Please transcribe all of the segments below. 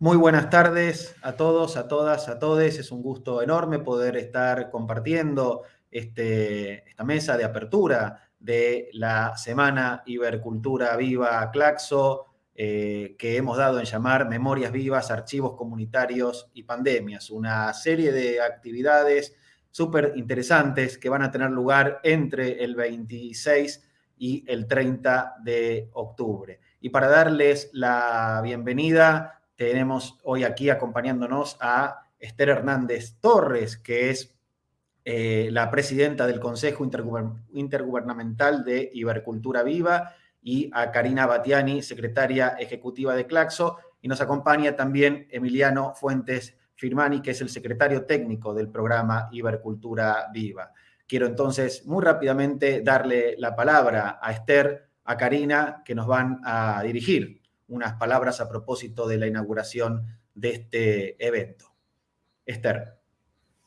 Muy buenas tardes a todos, a todas, a todes. Es un gusto enorme poder estar compartiendo este, esta mesa de apertura de la Semana Ibercultura Viva Claxo, eh, que hemos dado en llamar Memorias Vivas, Archivos Comunitarios y Pandemias, una serie de actividades súper interesantes que van a tener lugar entre el 26 y el 30 de octubre. Y para darles la bienvenida, tenemos hoy aquí acompañándonos a Esther Hernández Torres, que es eh, la presidenta del Consejo Intergubernamental de Ibercultura Viva, y a Karina Batiani, secretaria ejecutiva de Claxo, y nos acompaña también Emiliano Fuentes Firmani, que es el secretario técnico del programa Ibercultura Viva. Quiero entonces muy rápidamente darle la palabra a Esther, a Karina, que nos van a dirigir unas palabras a propósito de la inauguración de este evento. Esther.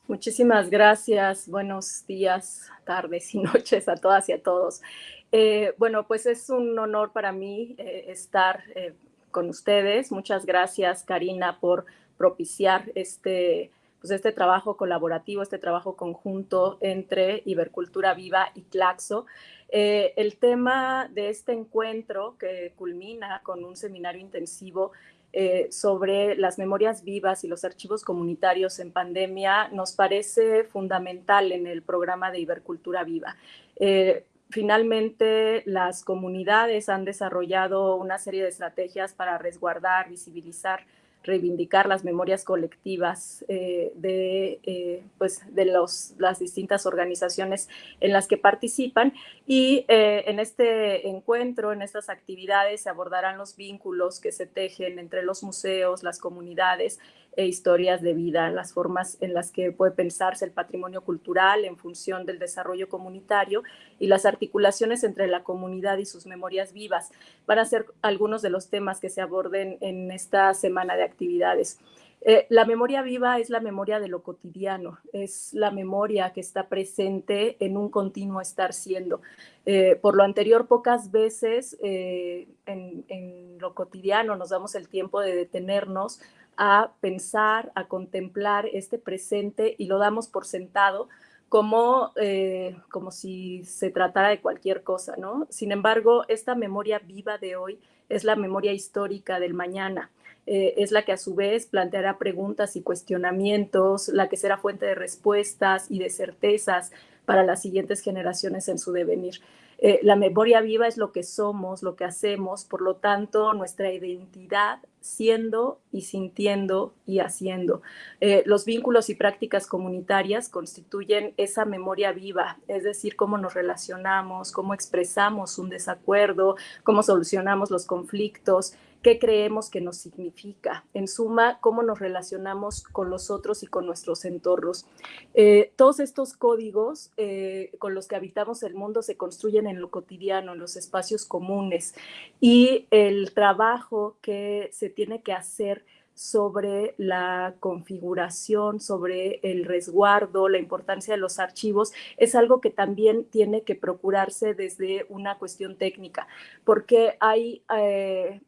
Muchísimas gracias. Buenos días, tardes y noches a todas y a todos. Eh, bueno, pues es un honor para mí eh, estar eh, con ustedes. Muchas gracias, Karina, por propiciar este, pues este trabajo colaborativo, este trabajo conjunto entre Ibercultura Viva y Claxo. Eh, el tema de este encuentro que culmina con un seminario intensivo eh, sobre las memorias vivas y los archivos comunitarios en pandemia nos parece fundamental en el programa de Ibercultura Viva. Eh, finalmente, las comunidades han desarrollado una serie de estrategias para resguardar, visibilizar reivindicar las memorias colectivas eh, de, eh, pues de los, las distintas organizaciones en las que participan. Y eh, en este encuentro, en estas actividades, se abordarán los vínculos que se tejen entre los museos, las comunidades e historias de vida, las formas en las que puede pensarse el patrimonio cultural en función del desarrollo comunitario y las articulaciones entre la comunidad y sus memorias vivas. Van a ser algunos de los temas que se aborden en esta semana de actividades. Eh, la memoria viva es la memoria de lo cotidiano, es la memoria que está presente en un continuo estar siendo. Eh, por lo anterior, pocas veces en, lo cotidiano nos damos el tiempo de detenernos a pensar, a contemplar este presente y lo damos por sentado como, eh, como si se tratara de cualquier cosa, ¿no? Sin embargo, esta memoria viva de hoy es la memoria histórica del mañana. Eh, es la que a su vez planteará preguntas y cuestionamientos, la que será fuente de respuestas y de certezas para las siguientes generaciones en su devenir. Eh, la memoria viva es lo que somos, lo que hacemos, por lo tanto, nuestra identidad siendo y sintiendo y haciendo. Eh, los vínculos y prácticas comunitarias constituyen esa memoria viva, es decir, cómo nos relacionamos, cómo expresamos un desacuerdo, cómo solucionamos los conflictos, qué creemos que nos significa. En suma, cómo nos relacionamos con los otros y con nuestros entornos. Eh, todos estos códigos eh, con los que habitamos el mundo se construyen en lo cotidiano, en los espacios comunes. Y el trabajo que se tiene que hacer sobre la configuración, sobre el resguardo, la importancia de los archivos, es algo que también tiene que procurarse desde una cuestión técnica, porque hay eh,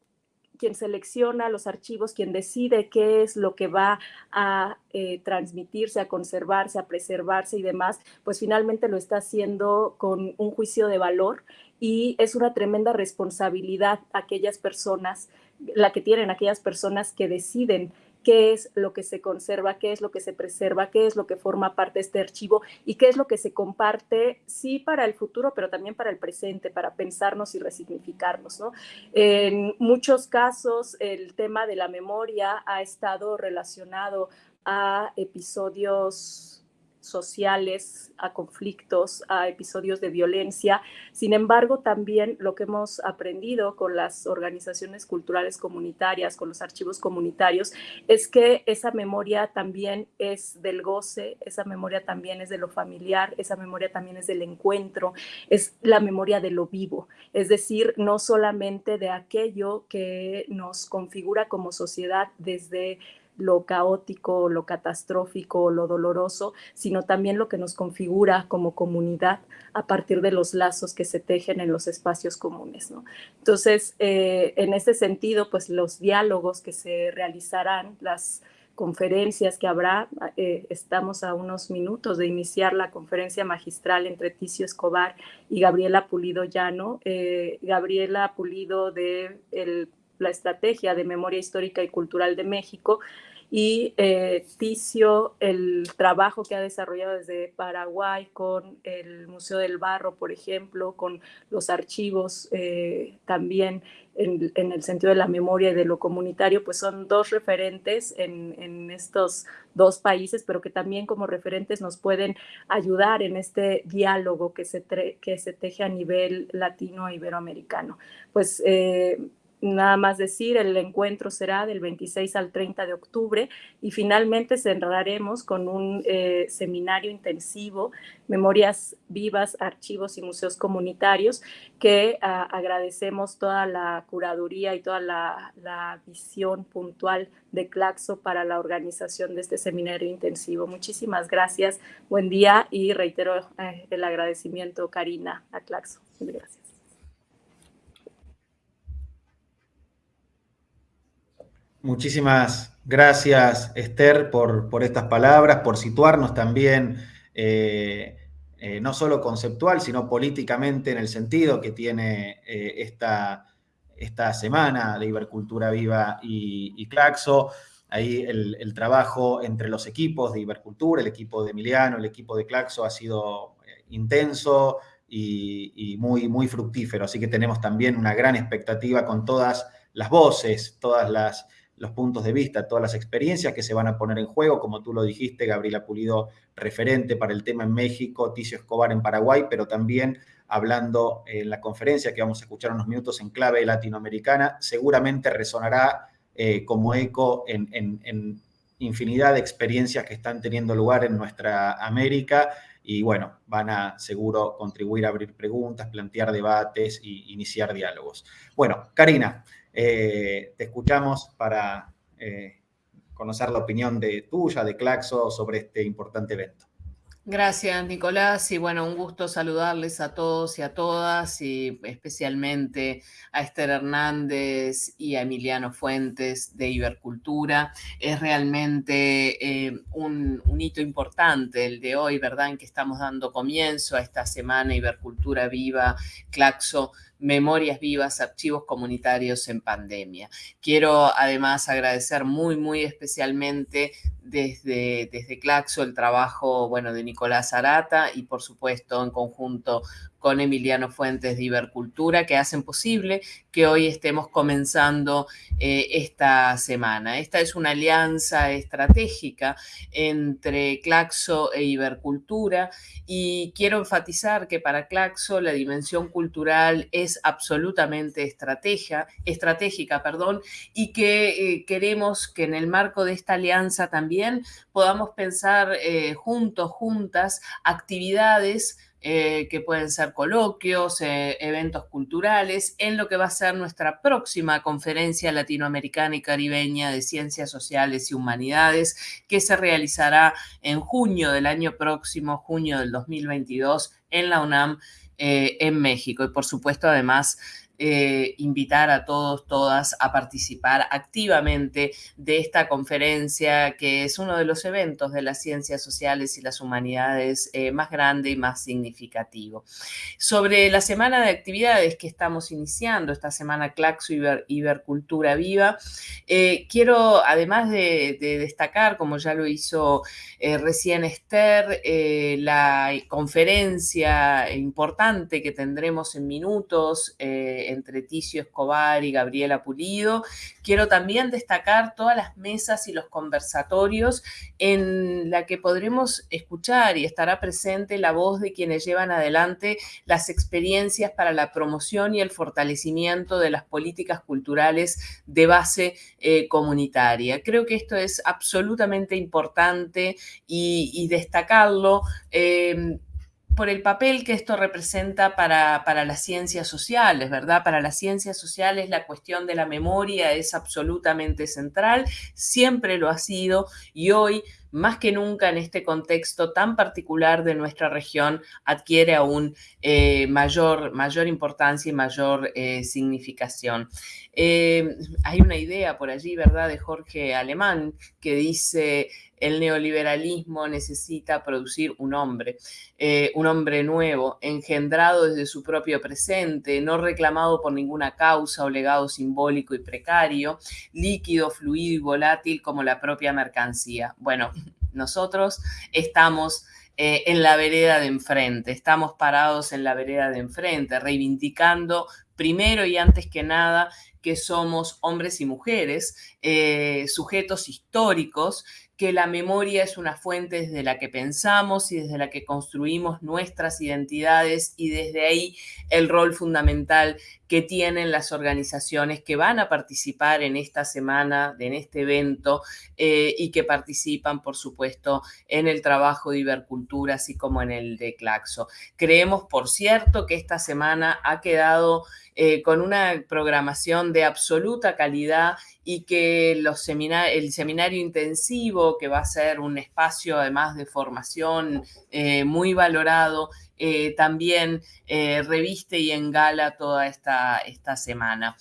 quien selecciona los archivos, quien decide qué es lo que va a eh, transmitirse, a conservarse, a preservarse y demás, pues finalmente lo está haciendo con un juicio de valor y es una tremenda responsabilidad aquellas personas, la que tienen aquellas personas que deciden qué es lo que se conserva, qué es lo que se preserva, qué es lo que forma parte de este archivo y qué es lo que se comparte, sí para el futuro, pero también para el presente, para pensarnos y resignificarnos. ¿no? En muchos casos, el tema de la memoria ha estado relacionado a episodios sociales, a conflictos, a episodios de violencia. Sin embargo, también lo que hemos aprendido con las organizaciones culturales comunitarias, con los archivos comunitarios, es que esa memoria también es del goce, esa memoria también es de lo familiar, esa memoria también es del encuentro, es la memoria de lo vivo, es decir, no solamente de aquello que nos configura como sociedad desde lo caótico, lo catastrófico, lo doloroso, sino también lo que nos configura como comunidad a partir de los lazos que se tejen en los espacios comunes. Entonces, eh, en ese sentido, pues los diálogos que se realizarán, las conferencias que habrá. Eh, estamos a unos minutos de iniciar la conferencia magistral entre Ticio Escobar y Gabriela Pulido Llano. Eh, Gabriela Pulido de la Estrategia de Memoria Histórica y Cultural de México y eh, Ticio, el trabajo que ha desarrollado desde Paraguay con el Museo del Barro, por ejemplo, con los archivos eh, también en, el sentido de la memoria y de lo comunitario, pues son dos referentes en, estos dos países, pero que también como referentes nos pueden ayudar en este diálogo que se, que se teje a nivel latino e iberoamericano. Pues eh, nada más decir, el encuentro será del 26 al 30 de octubre y finalmente cerraremos con un eh, seminario intensivo, Memorias Vivas, Archivos y Museos Comunitarios, que ah, agradecemos toda la curaduría y toda la, visión puntual de Claxo para la organización de este seminario intensivo. Muchísimas gracias, buen día y reitero eh, el agradecimiento, Karina, a Claxo. Gracias. Muchísimas gracias, Esther, por, por estas palabras, por situarnos también, eh, eh, no solo conceptual, sino políticamente en el sentido que tiene eh, esta, esta, semana de Ibercultura Viva y, Claxo. Ahí el, trabajo entre los equipos de Ibercultura, el equipo de Emiliano, el equipo de Claxo ha sido intenso y, y muy, muy fructífero. Así que tenemos también una gran expectativa con todas las voces, todas las los puntos de vista, todas las experiencias que se van a poner en juego, como tú lo dijiste, Gabriela Pulido, referente para el tema en México, Ticio Escobar en Paraguay, pero también hablando en la conferencia que vamos a escuchar unos minutos en clave latinoamericana, seguramente resonará eh, como eco en, infinidad de experiencias que están teniendo lugar en nuestra América y bueno, van a seguro contribuir a abrir preguntas, plantear debates e iniciar diálogos. Bueno, Karina, eh, te escuchamos para eh, conocer la opinión de tuya, de Claxo, sobre este importante evento. Gracias, Nicolás. Y bueno, un gusto saludarles a todos y a todas, y especialmente a Esther Hernández y a Emiliano Fuentes de Ibercultura. Es realmente eh, un, un, hito importante el de hoy, ¿verdad? En que estamos dando comienzo a esta semana Ibercultura Viva, Claxo Memorias Vivas, Archivos Comunitarios en Pandemia. Quiero además agradecer muy, muy especialmente desde, desde Claxo el trabajo bueno, de Nicolás Arata y por supuesto en conjunto con Emiliano Fuentes de Ibercultura, que hacen posible que hoy estemos comenzando eh, esta semana. Esta es una alianza estratégica entre Claxo e Ibercultura y quiero enfatizar que para Claxo la dimensión cultural es absolutamente estrategia, estratégica perdón, y que eh, queremos que en el marco de esta alianza también podamos pensar eh, juntos, juntas, actividades eh, que pueden ser coloquios, eh, eventos culturales, en lo que va a ser nuestra próxima conferencia latinoamericana y caribeña de ciencias sociales y humanidades, que se realizará en junio del año próximo, junio del 2022, en la UNAM, eh, en México. Y por supuesto, además, eh, invitar a todos, todas a participar activamente de esta conferencia, que es uno de los eventos de las ciencias sociales y las humanidades eh, más grande y más significativo. Sobre la semana de actividades que estamos iniciando, esta semana Claxo Iber, Ibercultura Viva, eh, quiero, además de, destacar, como ya lo hizo recién Esther, la conferencia importante que tendremos en minutos entre Ticio Escobar y Gabriela Pulido. Quiero también destacar todas las mesas y los conversatorios en la que podremos escuchar y estará presente la voz de quienes llevan adelante las experiencias para la promoción y el fortalecimiento de las políticas culturales de base eh, comunitaria. Creo que esto es absolutamente importante y, destacarlo. Eh, por el papel que esto representa para, para, las ciencias sociales, ¿verdad? Para las ciencias sociales la cuestión de la memoria es absolutamente central, siempre lo ha sido y hoy más que nunca en este contexto tan particular de nuestra región, adquiere aún eh, mayor, mayor importancia y mayor eh, significación. Eh, hay una idea por allí, ¿verdad?, de Jorge Alemán, que dice, el neoliberalismo necesita producir un hombre, un hombre nuevo, engendrado desde su propio presente, no reclamado por ninguna causa o legado simbólico y precario, líquido, fluido y volátil como la propia mercancía. Bueno, nosotros estamos eh, en la vereda de enfrente, estamos parados en la vereda de enfrente, reivindicando primero y antes que nada que somos hombres y mujeres, eh, sujetos históricos que la memoria es una fuente desde la que pensamos y desde la que construimos nuestras identidades y desde ahí el rol fundamental que tienen las organizaciones que van a participar en esta semana, en este evento eh, y que participan, por supuesto, en el trabajo de Ibercultura, así como en el de Claxo. Creemos, por cierto, que esta semana ha quedado eh, con una programación de absoluta calidad y que los el seminario intensivo, que va a ser un espacio además de formación eh, muy valorado, eh, también eh, reviste y engala toda esta, esta semana.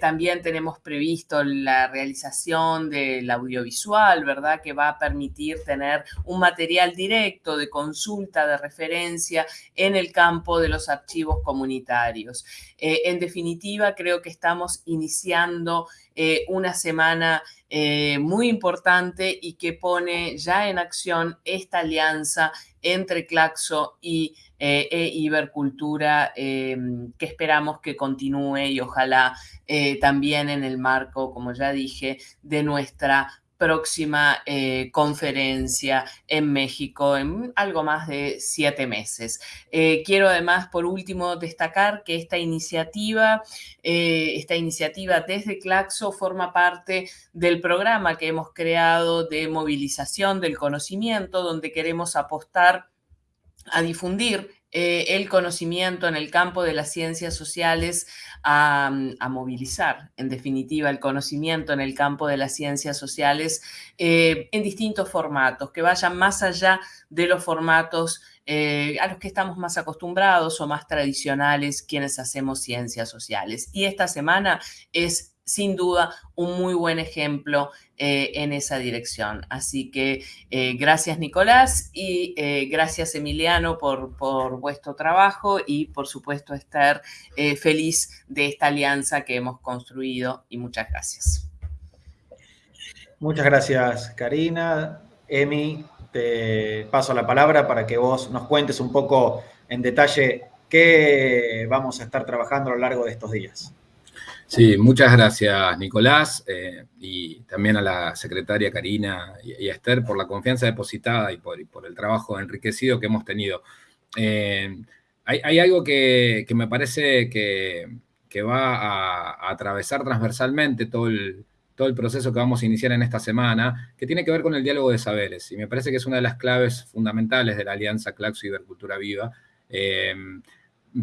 también tenemos previsto la realización del audiovisual, ¿verdad? Que va a permitir tener un material directo de consulta, de referencia en el campo de los archivos comunitarios. en definitiva, creo que estamos iniciando una semana eh, muy importante y que pone ya en acción esta alianza entre Claxo y eh, e Ibercultura eh, que esperamos que continúe y ojalá también en el marco, como ya dije, de nuestra próxima eh, conferencia en México en algo más de siete meses. Eh, quiero además, por último, destacar que esta iniciativa, eh, esta iniciativa desde Claxo forma parte del programa que hemos creado de movilización del conocimiento, donde queremos apostar a difundir el conocimiento en el campo de las ciencias sociales Mm, a, movilizar, en definitiva, el conocimiento en el campo de las ciencias sociales eh, en distintos formatos, que vayan más allá de los formatos eh, a los que estamos más acostumbrados o más tradicionales quienes hacemos ciencias sociales. Y esta semana es sin duda un muy buen ejemplo eh, en esa dirección. Así que eh, gracias Nicolás y eh, gracias Emiliano por, por, vuestro trabajo y por supuesto estar feliz de esta alianza que hemos construido y muchas gracias. Muchas gracias Karina. Emi, te paso la palabra para que vos nos cuentes un poco en detalle qué vamos a estar trabajando a lo largo de estos días. Sí, muchas gracias Nicolás eh, y también a la secretaria Karina y, a Esther por la confianza depositada y por, el trabajo enriquecido que hemos tenido. Eh, hay, algo que, me parece que, va a, atravesar transversalmente todo el, proceso que vamos a iniciar en esta semana, que tiene que ver con el diálogo de saberes. Y me parece que es una de las claves fundamentales de la alianza Claxo Ibercultura Viva. Eh,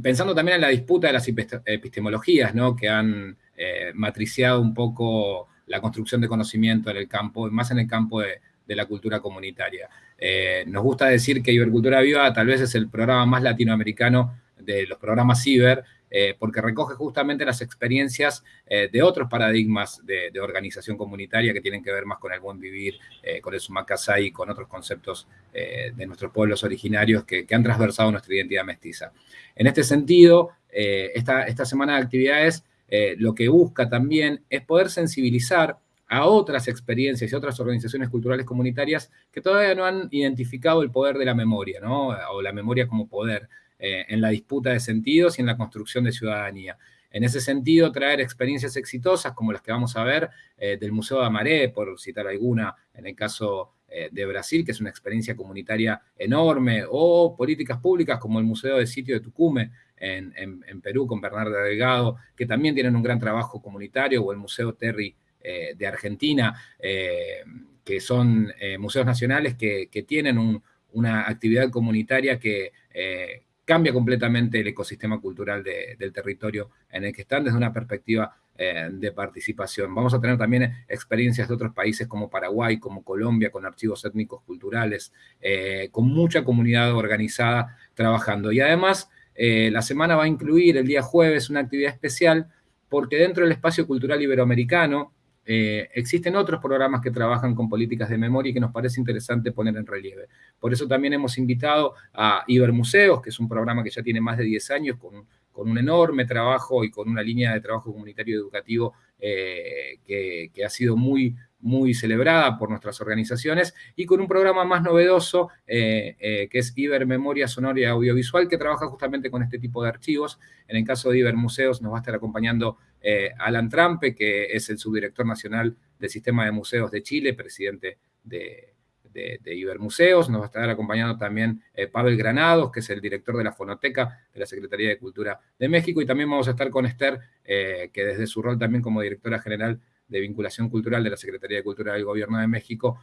pensando también en la disputa de las epistemologías, ¿no? que han eh, matriciado un poco la construcción de conocimiento en el campo, más en el campo de, la cultura comunitaria. Eh, nos gusta decir que Ibercultura Viva tal vez es el programa más latinoamericano de los programas ciber, eh, porque recoge justamente las experiencias de otros paradigmas de, organización comunitaria que tienen que ver más con el buen vivir, con el sumakasai, con otros conceptos de nuestros pueblos originarios que, han transversado nuestra identidad mestiza. En este sentido, eh, esta, semana de actividades eh, lo que busca también es poder sensibilizar a otras experiencias y otras organizaciones culturales comunitarias que todavía no han identificado el poder de la memoria, ¿no? o la memoria como poder eh, en la disputa de sentidos y en la construcción de ciudadanía. En ese sentido, traer experiencias exitosas como las que vamos a ver del Museo de Amaré, por citar alguna, en el caso eh, de Brasil, que es una experiencia comunitaria enorme, o políticas públicas como el Museo de Sitio de Tucumán en, Perú con Bernardo Delgado, que también tienen un gran trabajo comunitario, o el Museo Terry eh, de Argentina, eh, que son museos nacionales que, tienen un, una actividad comunitaria que eh, cambia completamente el ecosistema cultural del territorio en el que están desde una perspectiva eh, de participación. Vamos a tener también experiencias de otros países como Paraguay, como Colombia, con archivos étnicos culturales, eh, con mucha comunidad organizada trabajando. Y además, la semana va a incluir el día jueves una actividad especial porque dentro del espacio cultural iberoamericano, eh, existen otros programas que trabajan con políticas de memoria y que nos parece interesante poner en relieve. Por eso también hemos invitado a Ibermuseos, que es un programa que ya tiene más de 10 años, con, un enorme trabajo y con una línea de trabajo comunitario educativo eh, que, ha sido muy, muy celebrada por nuestras organizaciones, y con un programa más novedoso, eh, que es Iber Memoria Sonora y Audiovisual, que trabaja justamente con este tipo de archivos. En el caso de Iber Museos nos va a estar acompañando eh, Alan Trampe, que es el subdirector nacional del Sistema de Museos de Chile, presidente de, de, Ibermuseos. Nos va a estar acompañando también eh, Pavel Granados, que es el director de la Fonoteca de la Secretaría de Cultura de México. Y también vamos a estar con Esther, eh, que desde su rol también como directora general de vinculación cultural de la Secretaría de Cultura del Gobierno de México,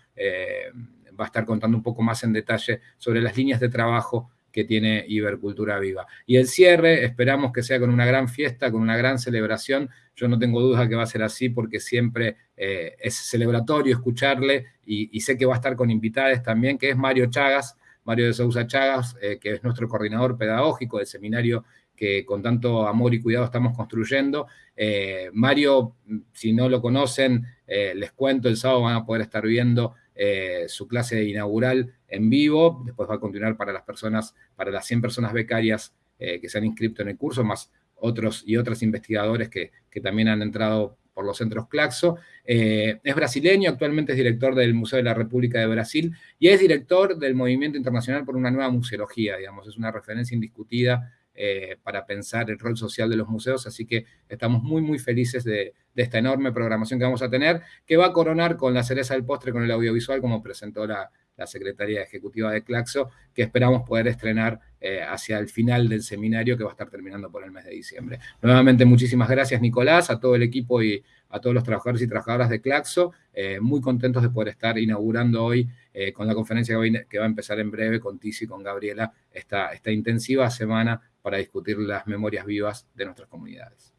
va a estar contando un poco más en detalle sobre las líneas de trabajo que tiene Ibercultura Viva. Y el cierre, esperamos que sea con una gran fiesta, con una gran celebración. Yo no tengo duda que va a ser así porque siempre eh, es celebratorio escucharle y, sé que va a estar con invitadas también, que es Mario Chagas, Mario de Sousa Chagas, eh, que es nuestro coordinador pedagógico del seminario que con tanto amor y cuidado estamos construyendo. Eh, Mario, si no lo conocen, les cuento, el sábado van a poder estar viendo eh, su clase inaugural en vivo, después va a continuar para las personas, para las 100 personas becarias eh, que se han inscrito en el curso, más otros y otras investigadores que, también han entrado por los centros Claxo. Eh, es brasileño, actualmente es director del Museo de la República de Brasil y es director del Movimiento Internacional por una Nueva Museología, digamos, es una referencia indiscutida eh, para pensar el rol social de los museos, así que estamos muy, muy felices de, esta enorme programación que vamos a tener, que va a coronar con la cereza del postre, con el audiovisual, como presentó la, Secretaría Ejecutiva de Claxo, que esperamos poder estrenar eh, hacia el final del seminario que va a estar terminando por el mes de diciembre. Nuevamente, muchísimas gracias, Nicolás, a todo el equipo y a todos los trabajadores y trabajadoras de Claxo, eh, muy contentos de poder estar inaugurando hoy con la conferencia que va, a empezar en breve con Tizi y con Gabriela, esta, esta intensiva semana para discutir las memorias vivas de nuestras comunidades.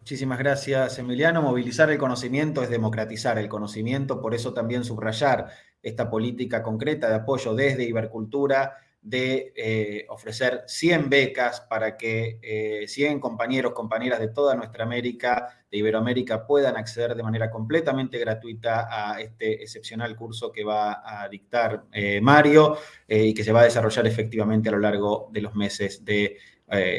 Muchísimas gracias, Emiliano. Movilizar el conocimiento es democratizar el conocimiento, por eso también subrayar esta política concreta de apoyo desde Ibercultura de eh, ofrecer 100 becas para que 100 eh, compañeros, compañeras de toda nuestra América, de Iberoamérica, puedan acceder de manera completamente gratuita a este excepcional curso que va a dictar eh, Mario y que se va a desarrollar efectivamente a lo largo de los meses de,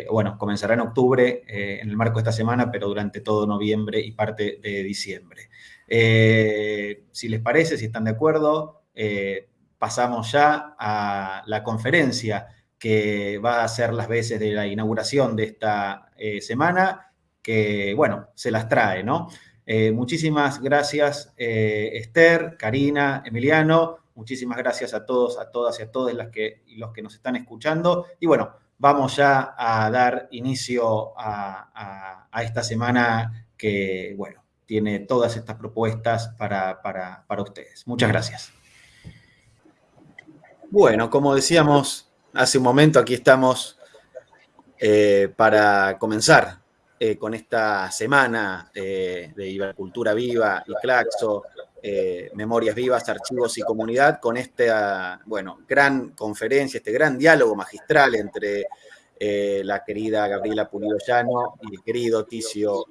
bueno, comenzará en octubre en el marco de esta semana, pero durante todo noviembre y parte de diciembre. si les parece, si están de acuerdo, pasamos ya a la conferencia que va a ser las veces de la inauguración de esta eh, semana, que, bueno, se las trae, ¿no? Eh, muchísimas gracias, eh, Esther, Karina, Emiliano. Muchísimas gracias a todos, a todas y a todos que, los que nos están escuchando. Y bueno, vamos ya a dar inicio a, esta semana que, bueno, tiene todas estas propuestas para, para ustedes. Muchas gracias. Bueno, como decíamos hace un momento, aquí estamos eh, para comenzar eh, con esta semana eh, de Ibercultura Viva y Claxo, Memorias Vivas, Archivos y Comunidad, con esta, bueno, gran conferencia, este gran diálogo magistral entre la querida Gabriela Pulido Llano y el querido Ticio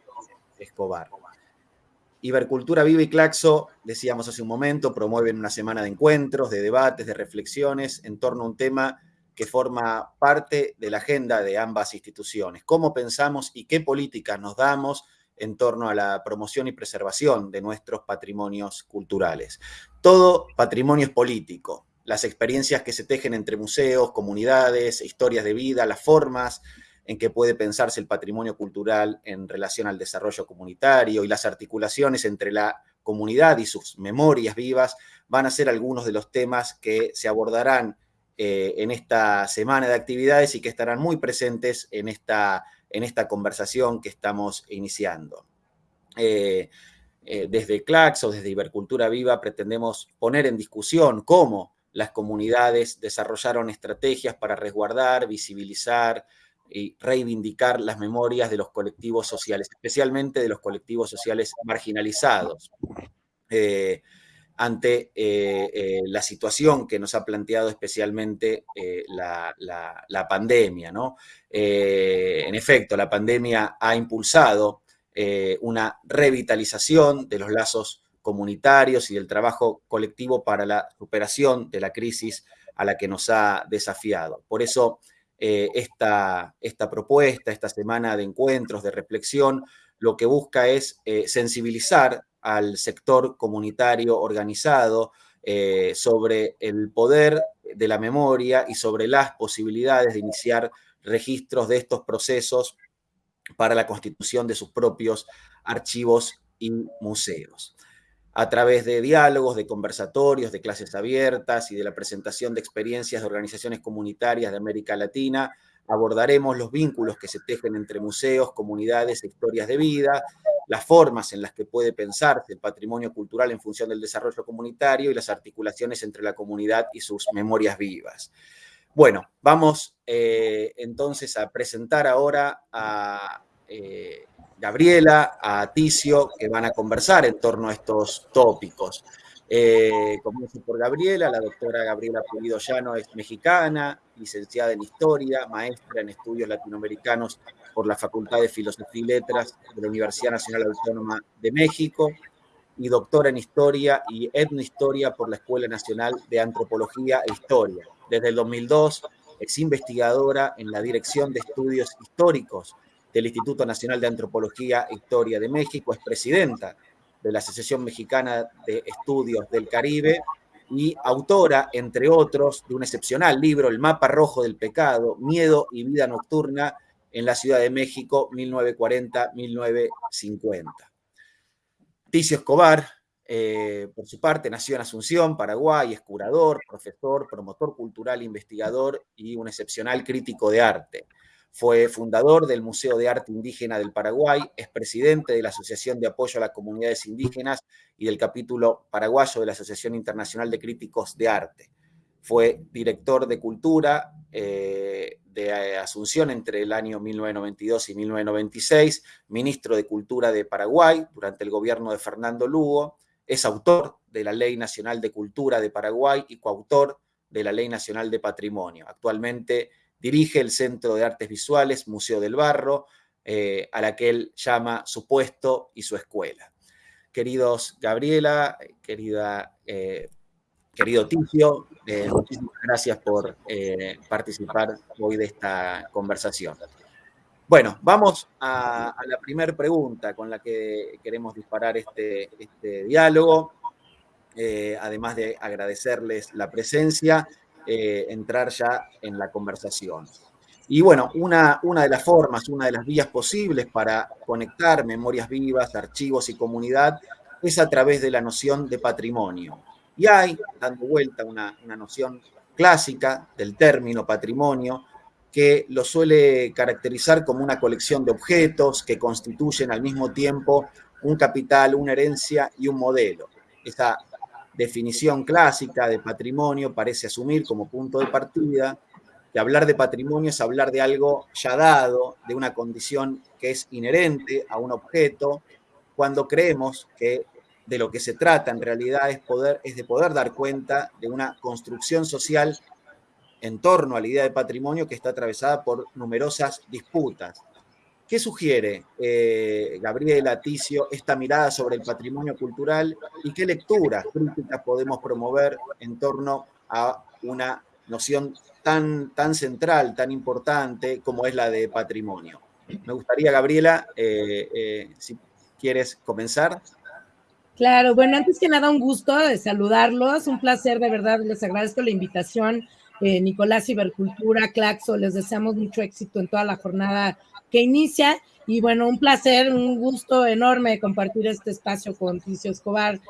Escobar. Ibercultura Viva y Claxo, decíamos hace un momento, promueven una semana de encuentros, de debates, de reflexiones en torno a un tema que forma parte de la agenda de ambas instituciones. ¿Cómo pensamos y qué políticas nos damos en torno a la promoción y preservación de nuestros patrimonios culturales? Todo patrimonio es político. Las experiencias que se tejen entre museos, comunidades, historias de vida, las formas en qué puede pensarse el patrimonio cultural en relación al desarrollo comunitario y las articulaciones entre la comunidad y sus memorias vivas van a ser algunos de los temas que se abordarán eh, en esta semana de actividades y que estarán muy presentes en esta, en esta conversación que estamos iniciando. Eh, eh, desde CLACS o desde Ibercultura Viva pretendemos poner en discusión cómo las comunidades desarrollaron estrategias para resguardar, visibilizar y reivindicar las memorias de los colectivos sociales, especialmente de los colectivos sociales marginalizados. Eh, ante eh, eh, la situación que nos ha planteado especialmente la, la, pandemia. ¿no? en efecto, la pandemia ha impulsado una revitalización de los lazos comunitarios y del trabajo colectivo para la superación de la crisis a la que nos ha desafiado. Por eso, eh, esta, esta, propuesta, esta semana de encuentros, de reflexión, lo que busca es eh, sensibilizar al sector comunitario organizado eh, sobre el poder de la memoria y sobre las posibilidades de iniciar registros de estos procesos para la constitución de sus propios archivos y museos a través de diálogos, de conversatorios, de clases abiertas y de la presentación de experiencias de organizaciones comunitarias de América Latina, abordaremos los vínculos que se tejen entre museos, comunidades e historias de vida, las formas en las que puede pensarse el patrimonio cultural en función del desarrollo comunitario y las articulaciones entre la comunidad y sus memorias vivas. Bueno, vamos eh, entonces a presentar ahora a eh, Gabriela, a Ticio, que van a conversar en torno a estos tópicos. Eh, comienzo por Gabriela, la doctora Gabriela Pulido Llano es mexicana, licenciada en Historia, maestra en Estudios Latinoamericanos por la Facultad de Filosofía y Letras de la Universidad Nacional Autónoma de México y doctora en Historia y Etnohistoria por la Escuela Nacional de Antropología e Historia. Desde el 2002 es investigadora en la Dirección de Estudios Históricos del Instituto Nacional de Antropología e Historia de México, es presidenta de la Asociación Mexicana de Estudios del Caribe y autora, entre otros, de un excepcional libro, El Mapa Rojo del Pecado, Miedo y Vida Nocturna en la Ciudad de México, 1940-1950. Ticio Escobar, eh, por su parte, nació en Asunción, Paraguay, es curador, profesor, promotor cultural, investigador y un excepcional crítico de arte. Fue fundador del Museo de Arte Indígena del Paraguay, es presidente de la Asociación de Apoyo a las Comunidades Indígenas y del capítulo paraguayo de la Asociación Internacional de Críticos de Arte. Fue director de Cultura eh, de Asunción entre el año 1992 y 1996, ministro de Cultura de Paraguay durante el gobierno de Fernando Lugo, es autor de la Ley Nacional de Cultura de Paraguay y coautor de la Ley Nacional de Patrimonio. Actualmente Dirige el Centro de Artes Visuales, Museo del Barro, eh, a la que él llama su puesto y su escuela. Queridos Gabriela, querida, eh, querido Ticio, eh, muchísimas gracias por participar hoy de esta conversación. Bueno, vamos a, la primera pregunta con la que queremos disparar este, este diálogo. además de agradecerles la presencia eh, entrar ya en la conversación. Y bueno, una, una de las formas, una de las vías posibles para conectar memorias vivas, archivos y comunidad es a través de la noción de patrimonio. Y hay, dando vuelta, una, una noción clásica del término patrimonio, que lo suele caracterizar como una colección de objetos que constituyen al mismo tiempo un capital, una herencia y un modelo. Esa definición clásica de patrimonio parece asumir como punto de partida que hablar de patrimonio es hablar de algo ya dado, de una condición que es inherente a un objeto, cuando creemos que de lo que se trata en realidad es, poder, es de poder dar cuenta de una construcción social en torno a la idea de patrimonio que está atravesada por numerosas disputas, ¿Qué sugiere eh, Gabriela Ticio esta mirada sobre el patrimonio cultural y qué lecturas críticas podemos promover en torno a una noción tan, tan central, tan importante como es la de patrimonio? Me gustaría, Gabriela, eh, eh, si quieres comenzar. Claro, bueno, antes que nada, un gusto de saludarlos, un placer, de verdad, les agradezco la invitación. Nicolás Ibercultura, Claxo, les deseamos mucho éxito en toda la jornada inicia. Y bueno, un placer, un gusto enorme compartir este espacio con Ticio Escobar,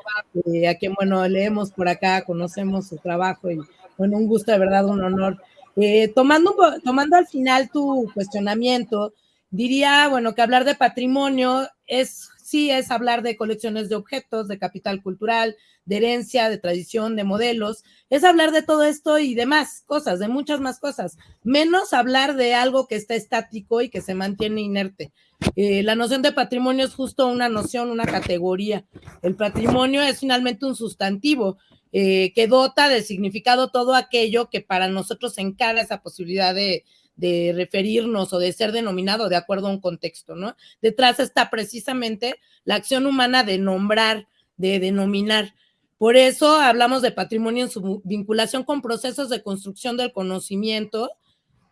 eh, a quien, bueno, leemos por acá, conocemos su trabajo y, bueno, un gusto de verdad, un honor. Eh, tomando, tomando al final tu cuestionamiento, diría, bueno, que hablar de patrimonio es sí es hablar de colecciones de objetos, de capital cultural, de herencia, de tradición, de modelos, es hablar de todo esto y de más cosas, de muchas más cosas, menos hablar de algo que está estático y que se mantiene inerte. Eh, la noción de patrimonio es justo una noción, una categoría. El patrimonio es finalmente un sustantivo eh, que dota de significado todo aquello que para nosotros encara esa posibilidad de, de referirnos o de ser denominado de acuerdo a un contexto, ¿no? Detrás está precisamente la acción humana de nombrar, de denominar. Por eso hablamos de patrimonio en su vinculación con procesos de construcción del conocimiento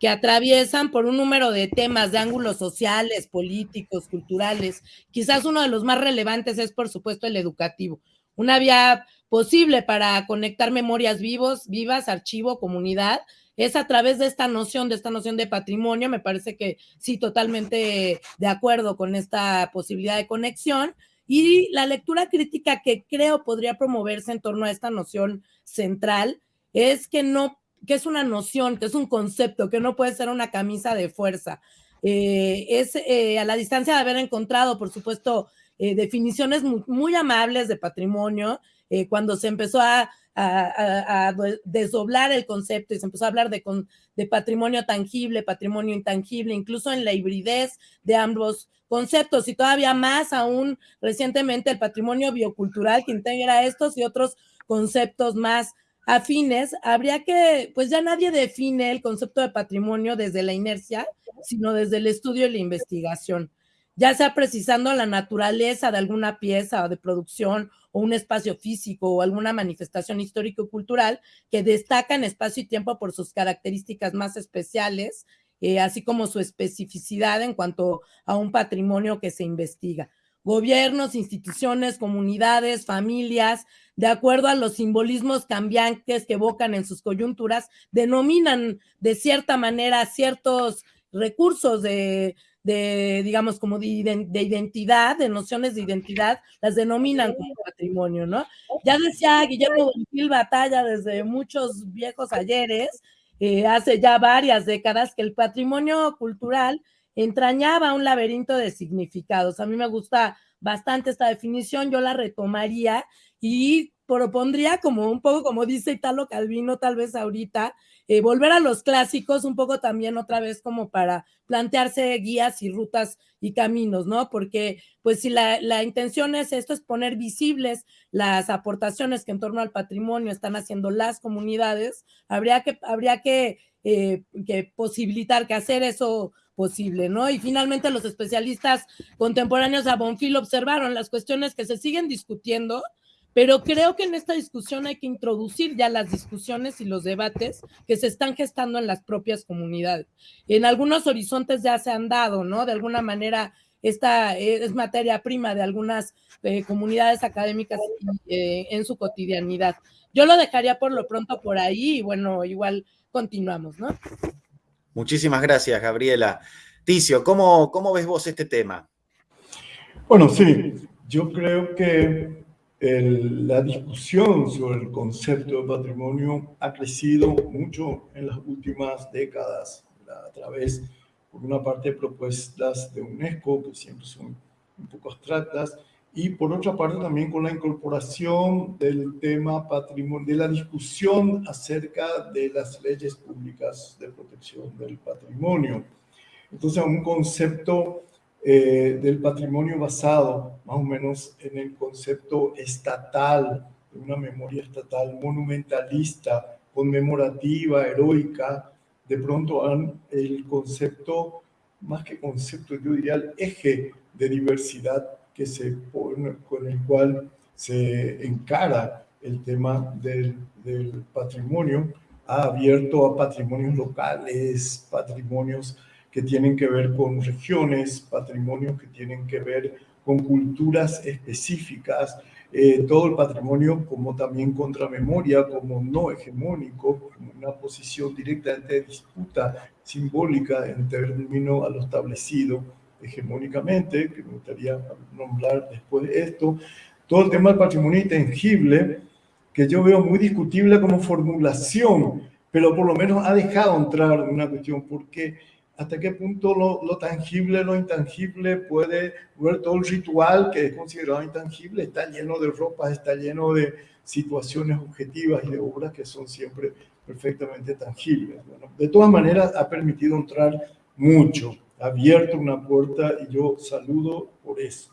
que atraviesan por un número de temas de ángulos sociales, políticos, culturales. Quizás uno de los más relevantes es, por supuesto, el educativo. Una vía posible para conectar memorias vivos, vivas, archivo, comunidad, es a través de esta noción, de esta noción de patrimonio. Me parece que sí, totalmente de acuerdo con esta posibilidad de conexión. Y la lectura crítica que creo podría promoverse en torno a esta noción central es que no, que es una noción, que es un concepto, que no puede ser una camisa de fuerza. Eh, es eh, a la distancia de haber encontrado, por supuesto, eh, definiciones muy, muy, amables de patrimonio, cuando se empezó a a, desdoblar el concepto y se empezó a hablar de, de patrimonio tangible, patrimonio intangible, incluso en la hibridez de ambos conceptos. Y todavía más aún recientemente el patrimonio biocultural que integra estos y otros conceptos más afines, habría que, pues ya nadie define el concepto de patrimonio desde la inercia, sino desde el estudio y la investigación ya sea precisando la naturaleza de alguna pieza o de producción o un espacio físico o alguna manifestación histórico-cultural que destaca en espacio y tiempo por sus características más especiales, eh, así como su especificidad en cuanto a un patrimonio que se investiga. Gobiernos, instituciones, comunidades, familias, de acuerdo a los simbolismos cambiantes que evocan en sus coyunturas, denominan de cierta manera ciertos recursos de, de, digamos, como de, identidad, de nociones de identidad, las denominan como patrimonio, ¿no? Ya decía Guillermo Bonfil Batalla desde muchos viejos ayeres, eh, hace ya varias décadas, que el patrimonio cultural entrañaba un laberinto de significados. A mí me gusta bastante esta definición, yo la retomaría y propondría como un poco, como dice Italo Calvino, tal vez ahorita, eh, volver a los clásicos un poco también otra vez como para plantearse guías y rutas y caminos, ¿no? Porque pues si la, la, intención es esto, es poner visibles las aportaciones que en torno al patrimonio están haciendo las comunidades, habría que, habría que, eh, que posibilitar, que hacer eso posible, ¿no? Y finalmente los especialistas contemporáneos a Bonfil observaron las cuestiones que se siguen discutiendo, pero creo que en esta discusión hay que introducir ya las discusiones y los debates que se están gestando en las propias comunidades. En algunos horizontes ya se han dado, ¿no? De alguna manera, esta es materia prima de algunas eh, comunidades académicas eh, en su cotidianidad. Yo lo dejaría por lo pronto por ahí y bueno, igual continuamos, ¿no? Muchísimas gracias, Gabriela. Ticio, ¿cómo, cómo ves vos este tema? Bueno, sí, yo creo que la discusión sobre el concepto de patrimonio ha crecido mucho en las últimas décadas a través, por una parte, de propuestas de UNESCO, que siempre son un poco abstractas, y por otra parte también con la incorporación del tema patrimonio, de la discusión acerca de las leyes públicas de protección del patrimonio. Entonces, un concepto eh, del patrimonio basado más o menos en el concepto estatal, de una memoria estatal monumentalista, conmemorativa, heroica, de pronto el concepto, más que concepto, yo diría el eje de diversidad que se pone, con el cual se encara el tema del, del patrimonio, ha abierto a patrimonios locales, patrimonios que tienen que ver con regiones, patrimonios que tienen que ver con culturas específicas, eh, todo el patrimonio como también contramemoria, como no hegemónico, una posición directamente de disputa simbólica en términos a lo establecido hegemónicamente, que me gustaría nombrar después de esto, todo el tema del patrimonio intangible, que yo veo muy discutible como formulación, pero por lo menos ha dejado entrar una cuestión, porque hasta qué punto lo, lo, tangible, lo intangible puede ver todo el ritual que es considerado intangible, está lleno de ropas, está lleno de situaciones objetivas y de obras que son siempre perfectamente tangibles. Bueno, de todas maneras, ha permitido entrar mucho, ha abierto una puerta y yo saludo por eso.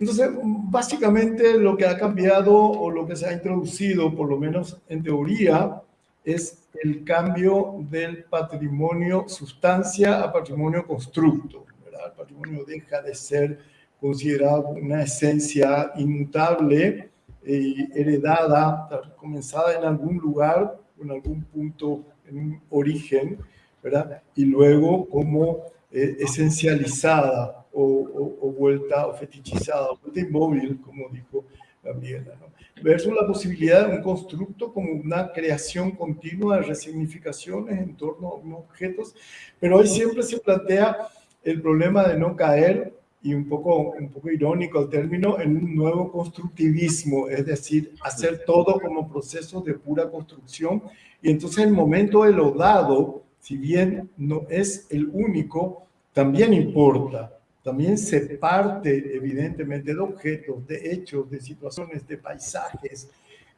Entonces, básicamente lo que ha cambiado o lo que se ha introducido, por lo menos en teoría, es el cambio del patrimonio sustancia a patrimonio constructo. El patrimonio deja de ser considerado una esencia inmutable, y heredada, comenzada en algún lugar, en algún punto, en un origen, ¿verdad? y luego como eh, esencializada o, o, vuelta o fetichizada, o vuelta inmóvil, como dijo Gabriela. ¿no? Versus la posibilidad de un constructo como una creación continua de resignificaciones en torno a objetos, pero hoy siempre se plantea el problema de no caer y un poco, un poco irónico el término, en un nuevo constructivismo, es decir, hacer todo como proceso de pura construcción. Y entonces el momento de lo dado, si bien no es el único, también importa. También se parte evidentemente de objetos, de hechos, de situaciones, de paisajes,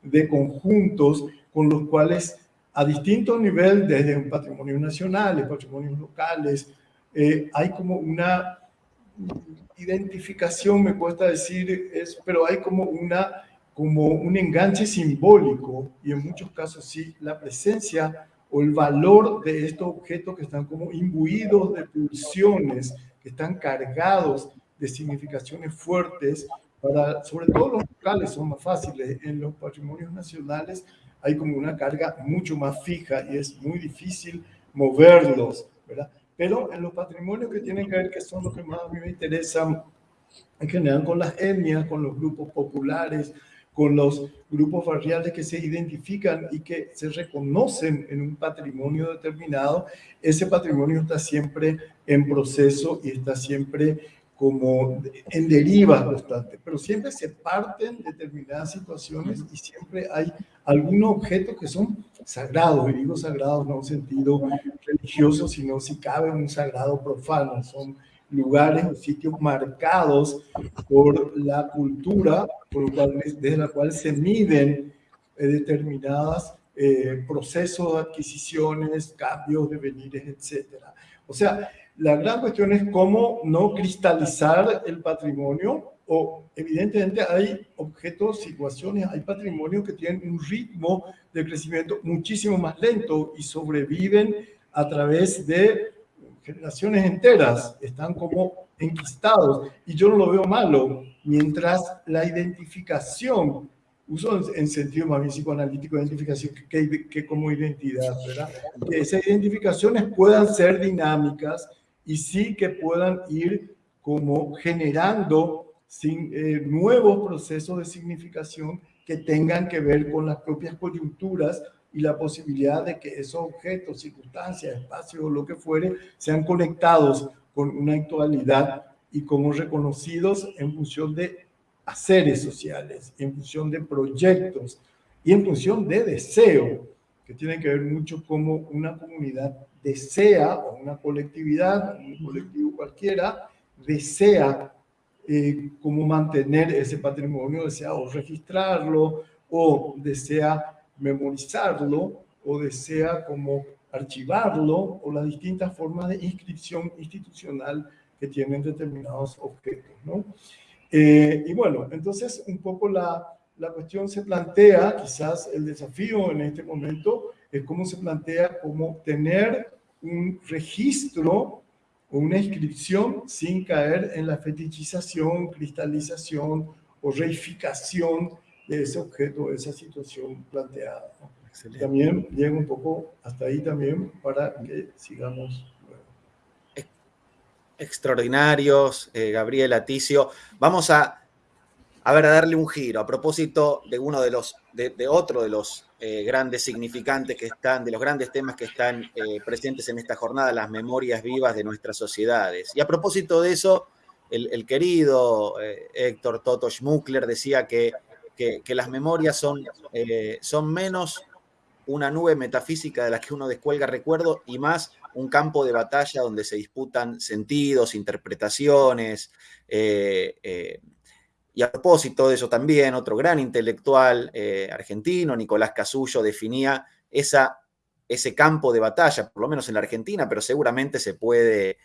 de conjuntos con los cuales a distintos niveles, desde un patrimonio nacional, patrimonios locales, eh, hay como una identificación, me cuesta decir, es, pero hay como, una, como un enganche simbólico y en muchos casos sí, la presencia o el valor de estos objetos que están como imbuidos de pulsiones, que están cargados de significaciones fuertes, para, sobre todo los locales son más fáciles, en los patrimonios nacionales hay como una carga mucho más fija y es muy difícil moverlos, ¿verdad? Pero en los patrimonios que tienen que ver, que son los que más a mí me interesan, en general con las etnias, con los grupos populares, con los grupos barriales que se identifican y que se reconocen en un patrimonio determinado, ese patrimonio está siempre en proceso y está siempre como en derivas constantes, pero siempre se parten determinadas situaciones y siempre hay algunos objetos que son sagrados, y digo sagrados no en sentido religioso, sino si cabe un sagrado profano, son lugares o sitios marcados por la cultura, por cual, desde la cual se miden eh, determinadas eh, procesos adquisiciones, cambios, de venires, etc. O sea, la gran cuestión es cómo no cristalizar el patrimonio o evidentemente hay objetos, situaciones, hay patrimonios que tienen un ritmo de crecimiento muchísimo más lento y sobreviven a través de generaciones enteras, están como enquistados y yo no lo veo malo, mientras la identificación, uso en sentido más bien psicoanalítico, identificación que, como identidad, ¿verdad? Que esas identificaciones puedan ser dinámicas, y sí que puedan ir como generando sin, eh, nuevos procesos de significación que tengan que ver con las propias coyunturas y la posibilidad de que esos objetos, circunstancias, espacios o lo que fuere sean conectados con una actualidad y como reconocidos en función de haceres sociales, en función de proyectos y en función de deseo, que tienen que ver mucho como una comunidad desea, o una colectividad, un colectivo cualquiera, desea eh, como mantener ese patrimonio, desea o registrarlo, o desea memorizarlo, o desea como archivarlo, o las distintas formas de inscripción institucional que tienen determinados objetos. ¿no? Eh, y bueno, entonces un poco la, la cuestión se plantea, quizás el desafío en este momento es cómo se plantea como tener un registro o una inscripción sin caer en la fetichización, cristalización o reificación de ese objeto, esa situación planteada. También llego un poco hasta ahí también para que sigamos extraordinarios, eh, Gabriel Aticio. Vamos a, a ver, a darle un giro a propósito de uno de los, de, de otro de los eh, grandes significantes que están, de los grandes temas que están eh, presentes en esta jornada, las memorias vivas de nuestras sociedades. Y a propósito de eso, el, querido eh, Héctor Toto Schmuckler decía que, que, las memorias son, son menos una nube metafísica de la que uno descuelga recuerdo y más un campo de batalla donde se disputan sentidos, interpretaciones. Eh, eh, y a propósito de eso también, otro gran intelectual argentino, Nicolás Casullo, definía esa, ese campo de batalla, por lo menos en la Argentina, pero seguramente se puede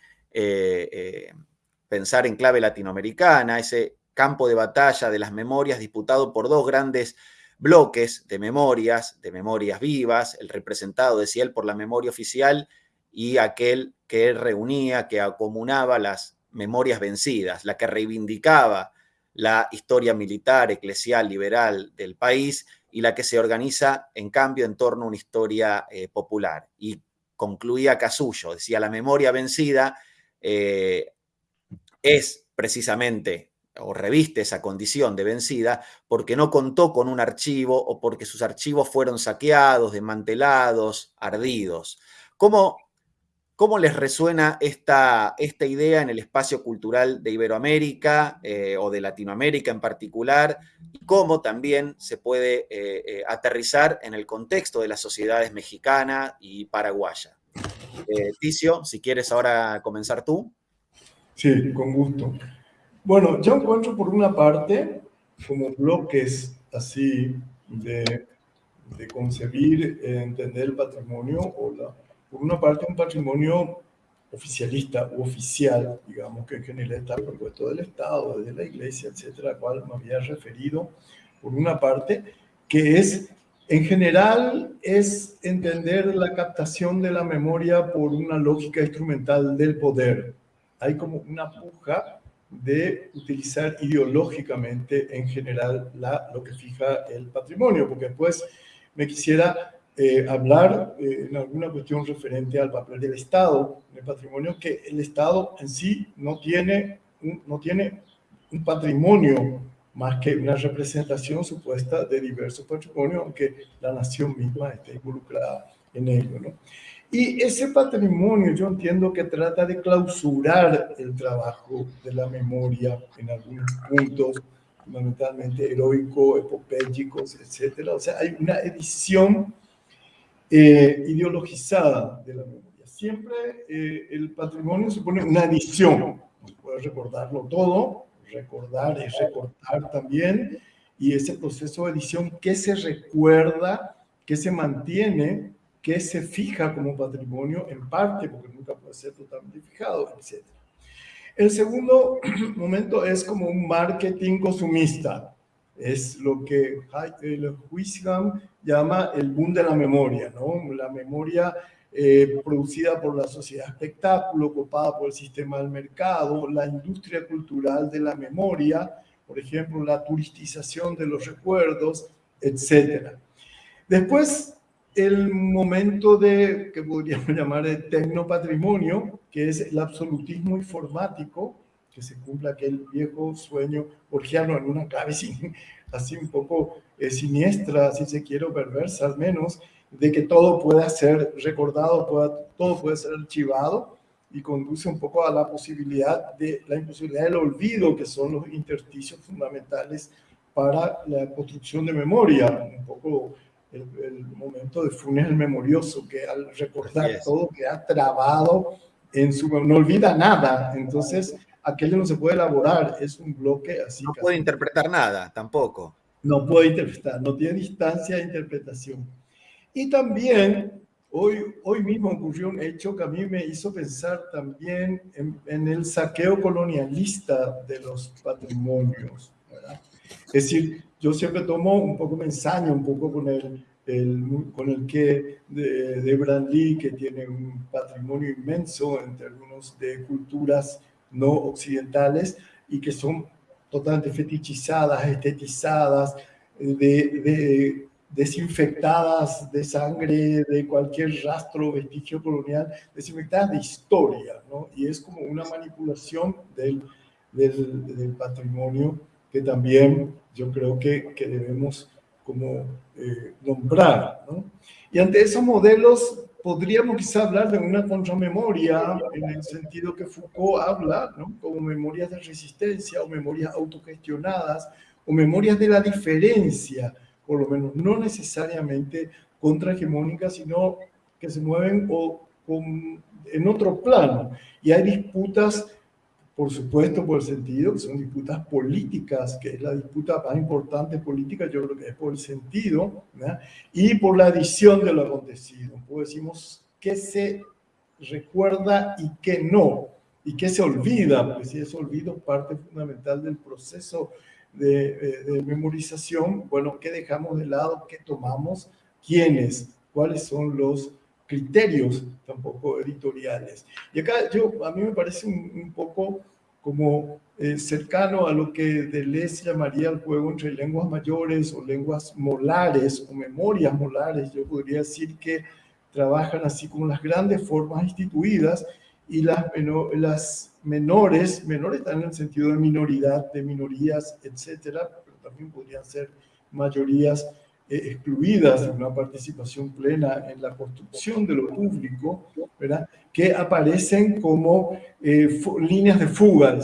pensar en clave latinoamericana, ese campo de batalla de las memorias disputado por dos grandes bloques de memorias, de memorias vivas, el representado, decía él, por la memoria oficial y aquel que reunía, que acomunaba las memorias vencidas, la que reivindicaba la historia militar, eclesial, liberal del país y la que se organiza, en cambio, en torno a una historia eh, popular. Y concluía Casullo, decía, la memoria vencida eh, es precisamente o reviste esa condición de vencida porque no contó con un archivo o porque sus archivos fueron saqueados, desmantelados, ardidos. ¿Cómo, cómo les resuena esta, esta, idea en el espacio cultural de Iberoamérica eh, o de Latinoamérica en particular? Y cómo también se puede eh, eh, aterrizar en el contexto de las sociedades mexicana y paraguaya. Ticio, si quieres ahora comenzar tú. Sí, con gusto. Bueno, yo encuentro por una parte como bloques así de, de concebir, entender el patrimonio, o la, por una parte un patrimonio oficialista u oficial, digamos que en general está propuesto del Estado, de la Iglesia, etcétera, al cual me había referido, por una parte, que es, en general, es entender la captación de la memoria por una lógica instrumental del poder. Hay como una puja de utilizar ideológicamente en general la, lo que fija el patrimonio, porque después me quisiera eh, hablar eh, en alguna cuestión referente al papel del Estado en el patrimonio, que el Estado en sí no tiene un, no tiene un patrimonio más que una representación supuesta de diversos patrimonios, aunque la nación misma esté involucrada en ello. Y ese patrimonio yo entiendo que trata de clausurar el trabajo de la memoria en algunos puntos, fundamentalmente heroico, epopélicos, etc. O sea, hay una edición eh, ideologizada de la memoria. Siempre eh, el patrimonio supone una edición. Puedes recordarlo todo, recordar es recordar también, y ese proceso de edición que se recuerda, que se mantiene que se fija como patrimonio en parte, porque nunca puede ser totalmente fijado, etc. El segundo momento es como un marketing consumista. Es lo que Huizham llama el boom de la memoria, ¿no? La memoria eh, producida por la sociedad espectáculo, copada por el sistema del mercado, la industria cultural de la memoria, por ejemplo, la turistización de los recuerdos, etc. Después el momento de, que podríamos llamar de tecnopatrimonio, que es el absolutismo informático, que se cumpla aquel viejo sueño borgiano en una clave así un poco eh, siniestra, si se quiere, perversa al menos, de que todo pueda ser recordado, pueda, todo puede ser archivado y conduce un poco a la posibilidad de la imposibilidad del olvido, que son los intersticios fundamentales para la construcción de memoria, un poco el, momento de Funes el memorioso, que al recordar todo queda trabado en su... no olvida nada, entonces aquello no se puede elaborar, es un bloque así. No puede interpretar nada, tampoco. No puede interpretar, no tiene distancia de interpretación. Y también, hoy, hoy mismo ocurrió un hecho que a mí me hizo pensar también en, en el saqueo colonialista de los patrimonios. ¿verdad? Es decir, yo siempre tomo un poco, me ensaño un poco con el, con el que de, de Lee, que tiene un patrimonio inmenso en términos de culturas no occidentales y que son totalmente fetichizadas, estetizadas, de, desinfectadas de sangre, de cualquier rastro, vestigio colonial, desinfectadas de historia, ¿no? Y es como una manipulación del, del, del patrimonio también yo creo que, que debemos como eh, nombrar. ¿no? Y ante esos modelos podríamos quizá hablar de una contramemoria en el sentido que Foucault habla, ¿no? como memorias de resistencia o memorias autogestionadas o memorias de la diferencia, por lo menos no necesariamente contrahegemónicas, sino que se mueven o en otro plano. Y hay disputas, por supuesto, por el sentido que son disputas políticas, que es la disputa más importante política, yo creo que es por el sentido, y por la edición de lo acontecido. Pues decimos qué se recuerda y qué no, y qué se olvida, porque si es olvido parte fundamental del proceso de, de, memorización, bueno, qué dejamos de lado, qué tomamos, quiénes, cuáles son los criterios tampoco editoriales. Y acá yo, a mí me parece un, poco como eh, cercano a lo que Deleuze llamaría el juego entre lenguas mayores o lenguas molares o memorias molares. Yo podría decir que trabajan así como las grandes formas instituidas y las, las menores, menores están en el sentido de minoridad, de minorías, etcétera, pero también podrían ser mayorías excluidas de una participación plena en la construcción de lo público, ¿verdad? que aparecen como eh, líneas de fuga,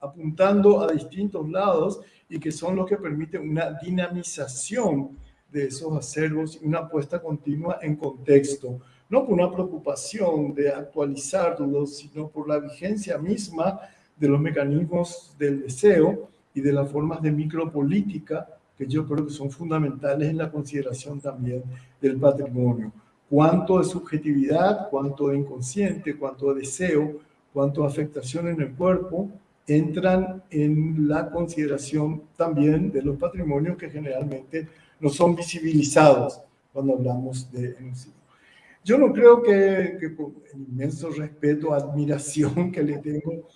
apuntando a distintos lados y que son los que permiten una dinamización de esos acervos y una puesta continua en contexto, no por una preocupación de actualizarlos, sino por la vigencia misma de los mecanismos del deseo y de las formas de micropolítica que yo creo que son fundamentales en la consideración también del patrimonio. Cuánto de subjetividad, cuánto de inconsciente, cuánto de deseo, cuánto de afectación en el cuerpo entran en la consideración también de los patrimonios que generalmente no son visibilizados cuando hablamos de genocidio. Yo no creo que, que con el inmenso respeto, admiración que le tengo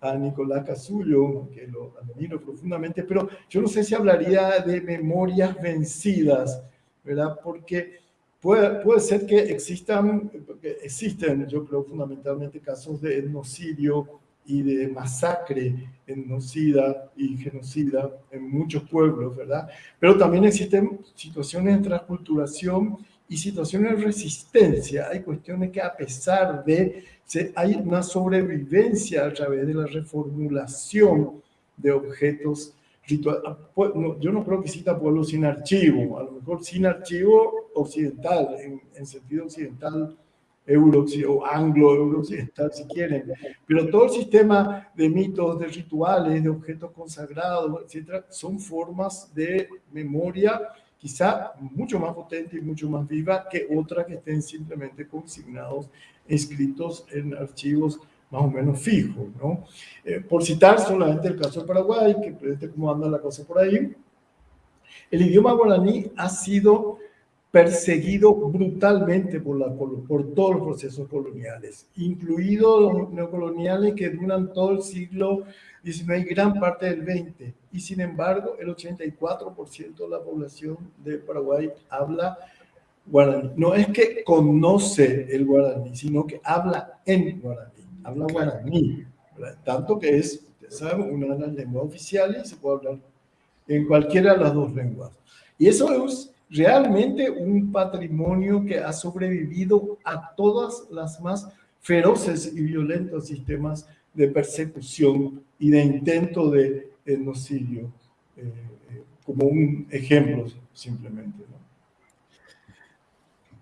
a Nicolás Casullo, que lo admiro profundamente, pero yo no sé si hablaría de memorias vencidas, ¿verdad? Porque puede, puede ser que existan, existen, yo creo, fundamentalmente casos de etnocidio y de masacre etnocida y genocida en muchos pueblos, ¿verdad? Pero también existen situaciones de transculturación y situaciones de resistencia. Hay cuestiones que a pesar de hay una sobrevivencia a través de la reformulación de objetos rituales. Ah, pues, yo no creo que exista pueblo sin archivo, a lo mejor sin archivo occidental, en, sentido occidental, euro o anglo-euro-occidental si quieren, pero todo el sistema de mitos, de rituales, de objetos consagrados, etcétera, son formas de memoria quizá mucho más potente y mucho más viva que otras que estén simplemente consignados, escritos en archivos más o menos fijos. ¿no? Eh, por citar solamente el caso de Paraguay, que presente cómo anda la cosa por ahí, el idioma guaraní ha sido perseguido brutalmente por, la, por todos los procesos coloniales, incluidos los neocoloniales que duran todo el siglo XIX y gran parte del XX. Y sin embargo, el 84% de la población de Paraguay habla guaraní. No es que conoce el guaraní, sino que habla en guaraní, habla guaraní. Tanto que es, saben, una de las lenguas oficiales y se puede hablar en cualquiera de las dos lenguas. Y eso es realmente un patrimonio que ha sobrevivido a todas las más feroces y violentos sistemas de persecución y de intento de genocidio, eh, eh, como un ejemplo simplemente.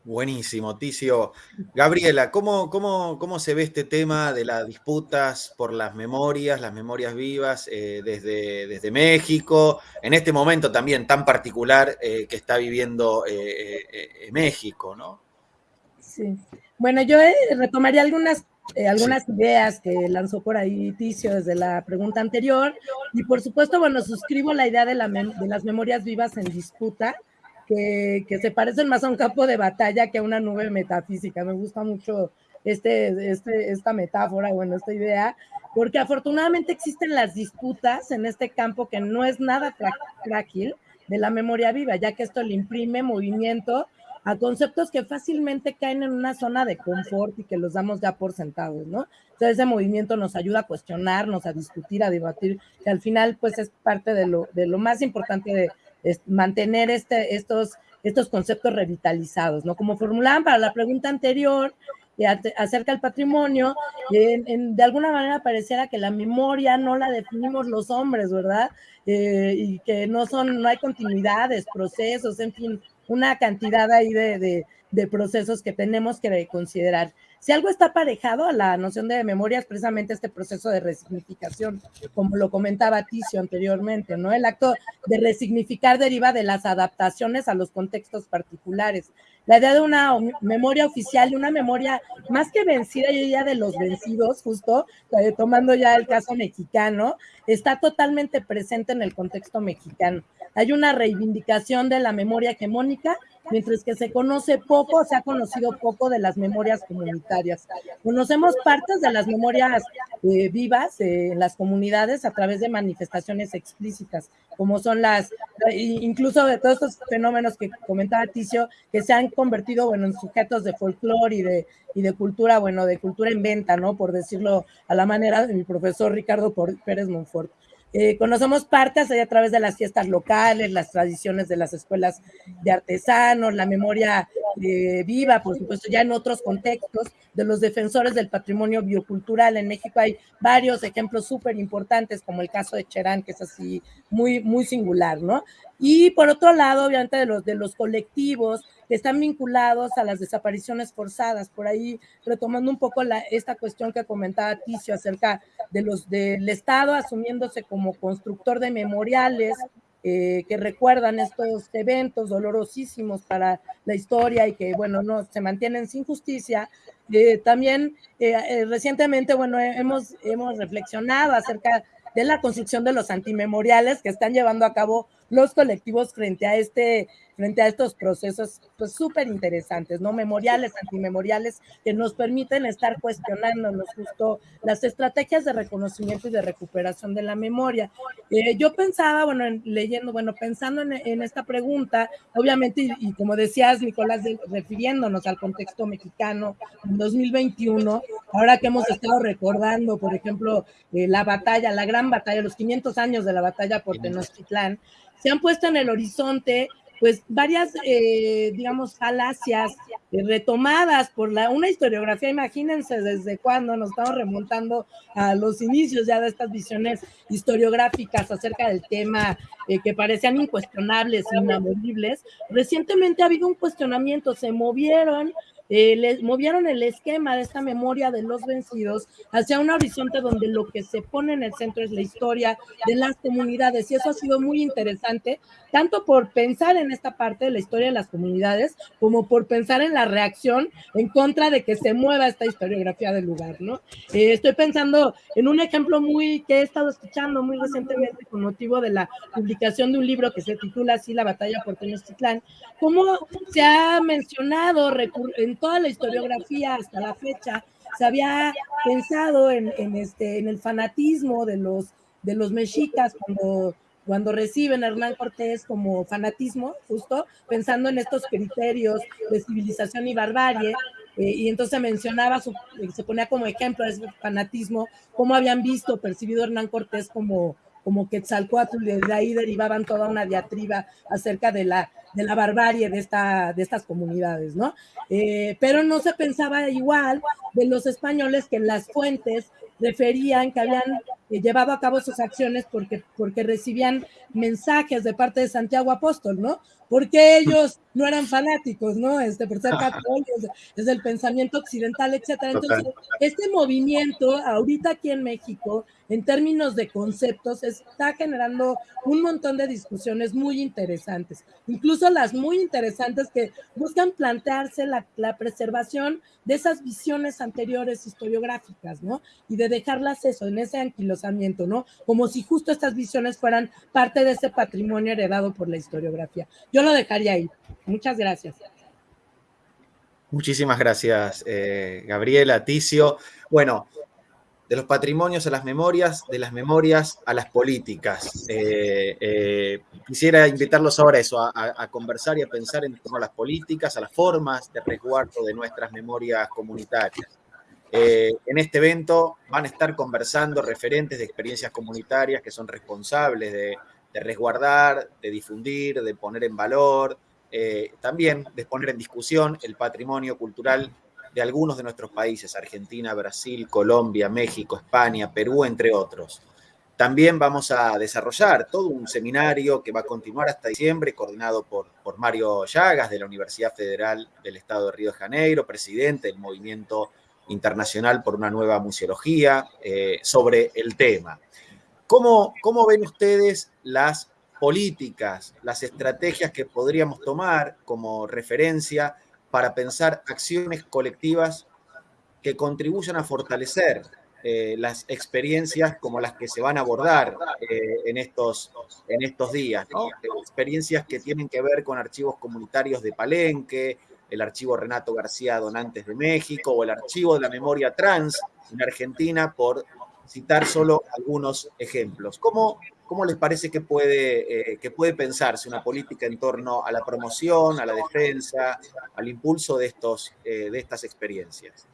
Buenísimo, Ticio. Gabriela, ¿cómo, cómo, cómo se ve este tema de las disputas por las memorias, las memorias vivas eh, desde, desde México, en este momento también tan particular eh, que está viviendo eh, México, ¿no? Sí. Bueno, yo retomaría algunas, algunas ideas que lanzó por ahí Ticio desde la pregunta anterior y por supuesto, bueno, suscribo la idea de, la de las memorias vivas en disputa que, se parecen más a un campo de batalla que a una nube metafísica. Me gusta mucho este, este, esta metáfora, bueno, esta idea, porque afortunadamente existen las disputas en este campo que no es nada frágil de la memoria viva, ya que esto le imprime movimiento a conceptos que fácilmente caen en una zona de confort y que los damos ya por sentados, ¿no? Entonces ese movimiento nos ayuda a cuestionarnos, a discutir, a debatir, que al final pues es parte de lo, de lo más importante de, mantener este, estos, conceptos revitalizados, ¿no? Como formulaban para la pregunta anterior acerca del patrimonio, de alguna manera pareciera que la memoria no la definimos los hombres, ¿verdad? Eh, y que no son, no hay continuidades, procesos, en fin, una cantidad ahí de procesos que tenemos que considerar. Si algo está aparejado a la noción de memoria es precisamente este proceso de resignificación, como lo comentaba Ticio anteriormente, ¿no? El acto de resignificar deriva de las adaptaciones a los contextos particulares. La idea de una memoria oficial y una memoria más que vencida, yo diría de los vencidos, justo, eh, tomando ya el caso mexicano, está totalmente presente en el contexto mexicano. Hay una reivindicación de la memoria hegemónica mientras que se conoce poco, se ha conocido poco de las memorias comunitarias. Conocemos partes de las memorias eh, vivas en las comunidades a través de manifestaciones explícitas, como son las, incluso de todos estos fenómenos que comentaba Ticio, que se han convertido, bueno, en sujetos de folclore y de, y de cultura, bueno, de cultura en venta, ¿no? Por decirlo a la manera de mi profesor Ricardo Pérez Monfort. Eh, conocemos partes a través de las fiestas locales, las tradiciones de las escuelas de artesanos, la memoria eh, viva, por supuesto, ya en otros contextos de los defensores del patrimonio biocultural. En México hay varios ejemplos súper importantes, como el caso de Cherán, que es así muy, muy singular, ¿no? Y por otro lado, obviamente, de los, de los colectivos están vinculados a las desapariciones forzadas. Por ahí, retomando un poco la, esta cuestión que comentaba Ticio acerca de los del Estado asumiéndose como constructor de memoriales eh, que recuerdan estos eventos dolorosísimos para la historia y que, bueno, no se mantienen sin justicia. Eh, también eh, recientemente, bueno, hemos, hemos reflexionado acerca de la construcción de los antimemoriales que están llevando a cabo los colectivos frente a este frente a estos procesos pues súper interesantes, ¿no? Memoriales, antimemoriales, que nos permiten estar cuestionándonos justo las estrategias de reconocimiento y de recuperación de la memoria. Eh, yo pensaba, bueno, leyendo, bueno, pensando en, esta pregunta, obviamente, y, como decías, Nicolás, refiriéndonos al contexto mexicano en 2021, ahora que hemos estado recordando, por ejemplo, eh, la batalla, la gran batalla, los 500 años de la batalla por Tenochtitlán, se han puesto en el horizonte pues varias, eh, digamos, falacias eh, retomadas por la, una historiografía, imagínense desde cuándo nos estamos remontando a los inicios ya de estas visiones historiográficas acerca del tema eh, que parecían incuestionables, inamovibles. Recientemente ha habido un cuestionamiento, se movieron eh, les movieron el esquema de esta memoria de los vencidos hacia un horizonte donde lo que se pone en el centro es la historia de las comunidades. Y eso ha sido muy interesante, tanto por pensar en esta parte de la historia de las comunidades, como por pensar en la reacción en contra de que se mueva esta historiografía del lugar, ¿no? Eh, estoy pensando en un ejemplo muy que he estado escuchando muy recientemente con motivo de la publicación de un libro que se titula así La batalla por Tenochtitlán, cómo se ha mencionado toda la historiografía hasta la fecha se había pensado en, este, en el fanatismo de los, de los mexicas cuando, cuando reciben a Hernán Cortés como fanatismo, justo pensando en estos criterios de civilización y barbarie. Eh, y entonces mencionaba, se ponía como ejemplo de ese fanatismo, cómo habían visto, percibido Hernán Cortés como, como Quetzalcoatl, y de ahí derivaban toda una diatriba acerca de la, de la barbarie de, esta, de estas comunidades, ¿no? Eh, pero no se pensaba igual de los españoles que en las fuentes referían que habían eh, llevado a cabo sus acciones porque, porque recibían mensajes de parte de Santiago Apóstol, ¿no? Porque ellos no eran fanáticos, ¿no? Este, por ser católicos, es el pensamiento occidental, etcétera. Entonces, este movimiento, ahorita aquí en México, en términos de conceptos, está generando un montón de discusiones muy interesantes, incluso las muy interesantes que buscan plantearse la, preservación de esas visiones anteriores historiográficas, ¿no? Y de dejarlas eso, en ese anquilosamiento, ¿no? Como si justo estas visiones fueran parte de ese patrimonio heredado por la historiografía. Yo lo dejaría ahí. Muchas gracias. Muchísimas gracias, eh, Gabriela, Ticio. Bueno, de los patrimonios a las memorias, de las memorias a las políticas. Eh, eh, quisiera invitarlos ahora a eso, a, conversar y a pensar en torno a las políticas, a las formas de resguardo de nuestras memorias comunitarias. en este evento van a estar conversando referentes de experiencias comunitarias que son responsables de, de resguardar, de difundir, de poner en valor, eh, también de poner en discusión el patrimonio cultural de algunos de nuestros países, Argentina, Brasil, Colombia, México, España, Perú, entre otros. También vamos a desarrollar todo un seminario que va a continuar hasta diciembre, coordinado por, por Mario Llagas de la Universidad Federal del Estado de Río de Janeiro, presidente del Movimiento Internacional por una Nueva Museología, eh, sobre el tema. ¿Cómo, ¿Cómo ven ustedes las políticas, las estrategias que podríamos tomar como referencia para pensar acciones colectivas que contribuyan a fortalecer eh, las experiencias como las que se van a abordar eh, en, estos, en estos días, experiencias que tienen que ver con archivos comunitarios de Palenque, el archivo Renato García Donantes de México o el archivo de la memoria trans en Argentina, por citar solo algunos ejemplos. ¿Cómo, cómo les parece que puede, eh, que puede pensarse una política en torno a la promoción, a la defensa, al impulso de, estos, de estas experiencias?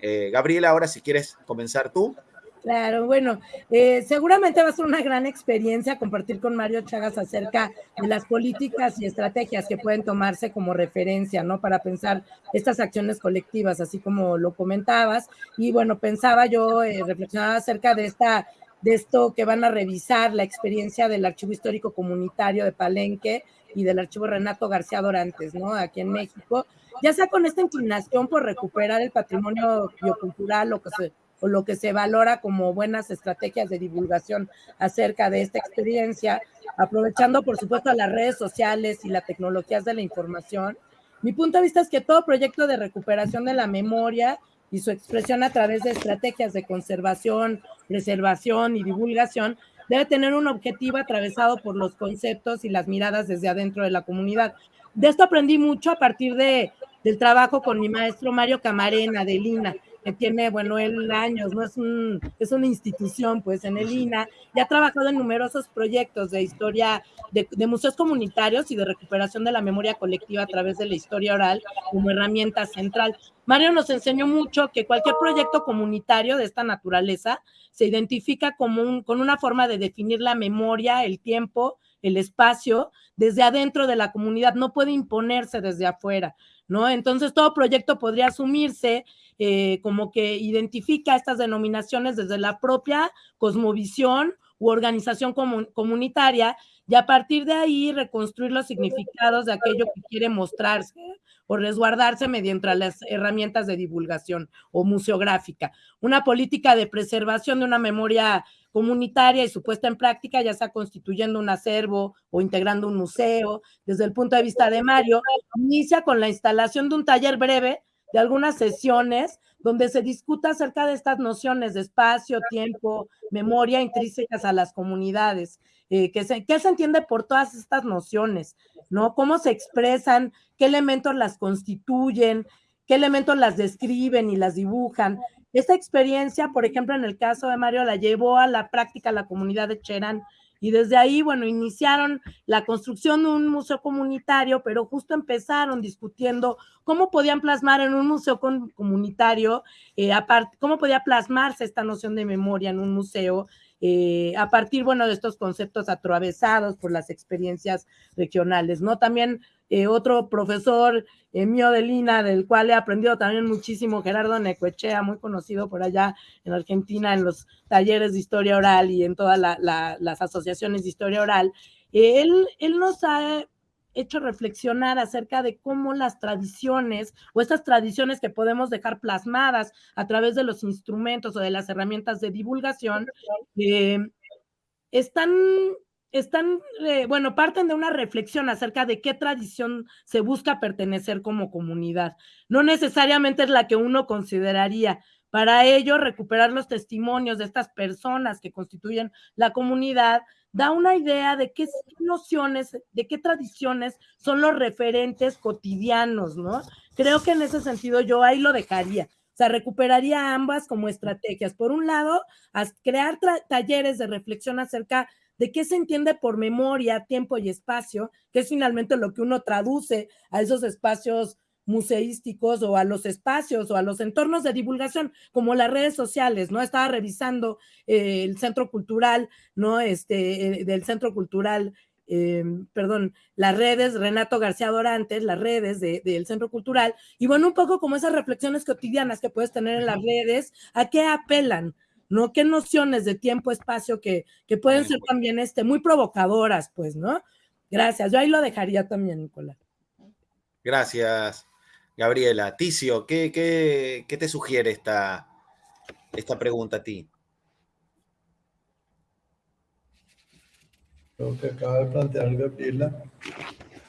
Eh, Gabriela, ahora si quieres comenzar tú. Claro, bueno, eh, seguramente va a ser una gran experiencia compartir con Mario Chagas acerca de las políticas y estrategias que pueden tomarse como referencia, ¿no? Para pensar estas acciones colectivas, así como lo comentabas. Y bueno, pensaba yo, eh, reflexionaba acerca de esta de esto que van a revisar la experiencia del Archivo Histórico Comunitario de Palenque y del Archivo Renato García Dorantes, ¿no? Aquí en México, ya sea con esta inclinación por recuperar el patrimonio biocultural o, que se, lo que se valora como buenas estrategias de divulgación acerca de esta experiencia, aprovechando por supuesto las redes sociales y las tecnologías de la información. Mi punto de vista es que todo proyecto de recuperación de la memoria y su expresión a través de estrategias de conservación, preservación y divulgación debe tener un objetivo atravesado por los conceptos y las miradas desde adentro de la comunidad. De esto aprendí mucho a partir de del trabajo con mi maestro Mario Camarena de Lina, que tiene, bueno, él años, ¿no? Es, un, es una institución, pues, en el INA, y ha trabajado en numerosos proyectos de historia, de, de, museos comunitarios y de recuperación de la memoria colectiva a través de la historia oral como herramienta central. Mario nos enseñó mucho que cualquier proyecto comunitario de esta naturaleza se identifica como un, con una forma de definir la memoria, el tiempo, el espacio, desde adentro de la comunidad, no puede imponerse desde afuera. ¿no? Entonces, todo proyecto podría asumirse eh, como que identifica estas denominaciones desde la propia cosmovisión u organización comunitaria y a partir de ahí reconstruir los significados de aquello que quiere mostrarse o resguardarse mediante las herramientas de divulgación o museográfica. Una política de preservación de una memoria comunitaria y su puesta en práctica, ya sea constituyendo un acervo o integrando un museo. Desde el punto de vista de Mario, inicia con la instalación de un taller breve de algunas sesiones donde se discuta acerca de estas nociones de espacio, tiempo, memoria intrínsecas a las comunidades, eh, que se, ¿qué se entiende por todas estas nociones? ¿No? ¿Cómo se expresan? ¿Qué elementos las constituyen? ¿Qué elementos las describen y las dibujan? Esta experiencia, por ejemplo, en el caso de Mario, la llevó a la práctica la comunidad de Cherán y desde ahí, bueno, iniciaron la construcción de un museo comunitario, pero justo empezaron discutiendo cómo podían plasmar en un museo comunitario, eh, cómo podía plasmarse esta noción de memoria en un museo eh, a partir, bueno, de estos conceptos atravesados por las experiencias regionales, ¿no? También eh, otro profesor eh, mío de Lina, del cual he aprendido también muchísimo, Gerardo Necoechea, muy conocido por allá en Argentina en los talleres de historia oral y en todas las asociaciones de historia oral. él, él nos ha hecho reflexionar acerca de cómo las tradiciones o estas tradiciones que podemos dejar plasmadas a través de los instrumentos o de las herramientas de divulgación eh, están están, eh, bueno, parten de una reflexión acerca de qué tradición se busca pertenecer como comunidad. No necesariamente es la que uno consideraría. Para ello, recuperar los testimonios de estas personas que constituyen la comunidad da una idea de qué nociones, de qué tradiciones son los referentes cotidianos, ¿no? Creo que en ese sentido yo ahí lo dejaría. O sea, recuperaría ambas como estrategias. Por un lado, crear talleres de reflexión acerca de qué se entiende por memoria, tiempo y espacio, que es finalmente lo que uno traduce a esos espacios museísticos o a los espacios o a los entornos de divulgación, como las redes sociales, ¿no? Estaba revisando eh, el centro cultural, ¿no? Este, eh, del centro cultural, eh, perdón, las redes, Renato García Dorantes, las redes del centro cultural, y bueno, un poco como esas reflexiones cotidianas que puedes tener en las redes, ¿a qué apelan? ¿No? ¿Qué nociones de tiempo, espacio que, que pueden ser también este, muy provocadoras, pues, ¿no? Gracias. Yo ahí lo dejaría también, Nicolás. Gracias, Gabriela. Ticio, ¿qué, qué, qué te sugiere esta, esta pregunta a ti? Lo que acaba de plantear Gabriela,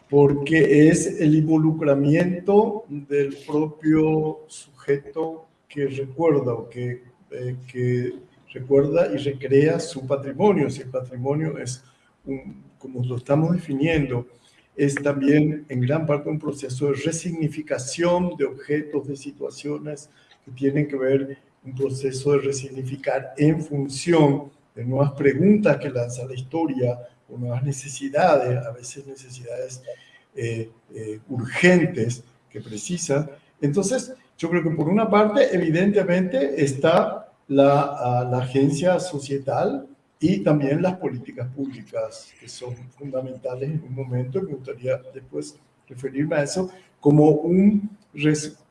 porque es el involucramiento del propio sujeto que recuerda o que, eh, que recuerda y recrea su patrimonio. Si el patrimonio es, un, como lo estamos definiendo, es también en gran parte un proceso de resignificación de objetos, de situaciones que tienen que ver un proceso de resignificar en función de nuevas preguntas que lanza la historia o nuevas necesidades, a veces necesidades eh, eh, urgentes que precisan. Entonces, yo creo que por una parte, evidentemente, está la, la agencia societal y también las políticas públicas, que son fundamentales en un momento. Me gustaría después referirme a eso como, un,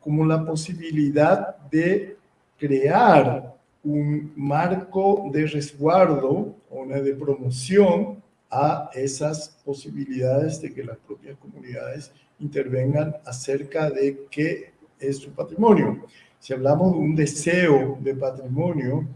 como la posibilidad de crear un marco de resguardo o de promoción a esas posibilidades de que las propias comunidades intervengan acerca de qué es su patrimonio. Si hablamos de un deseo de patrimonio,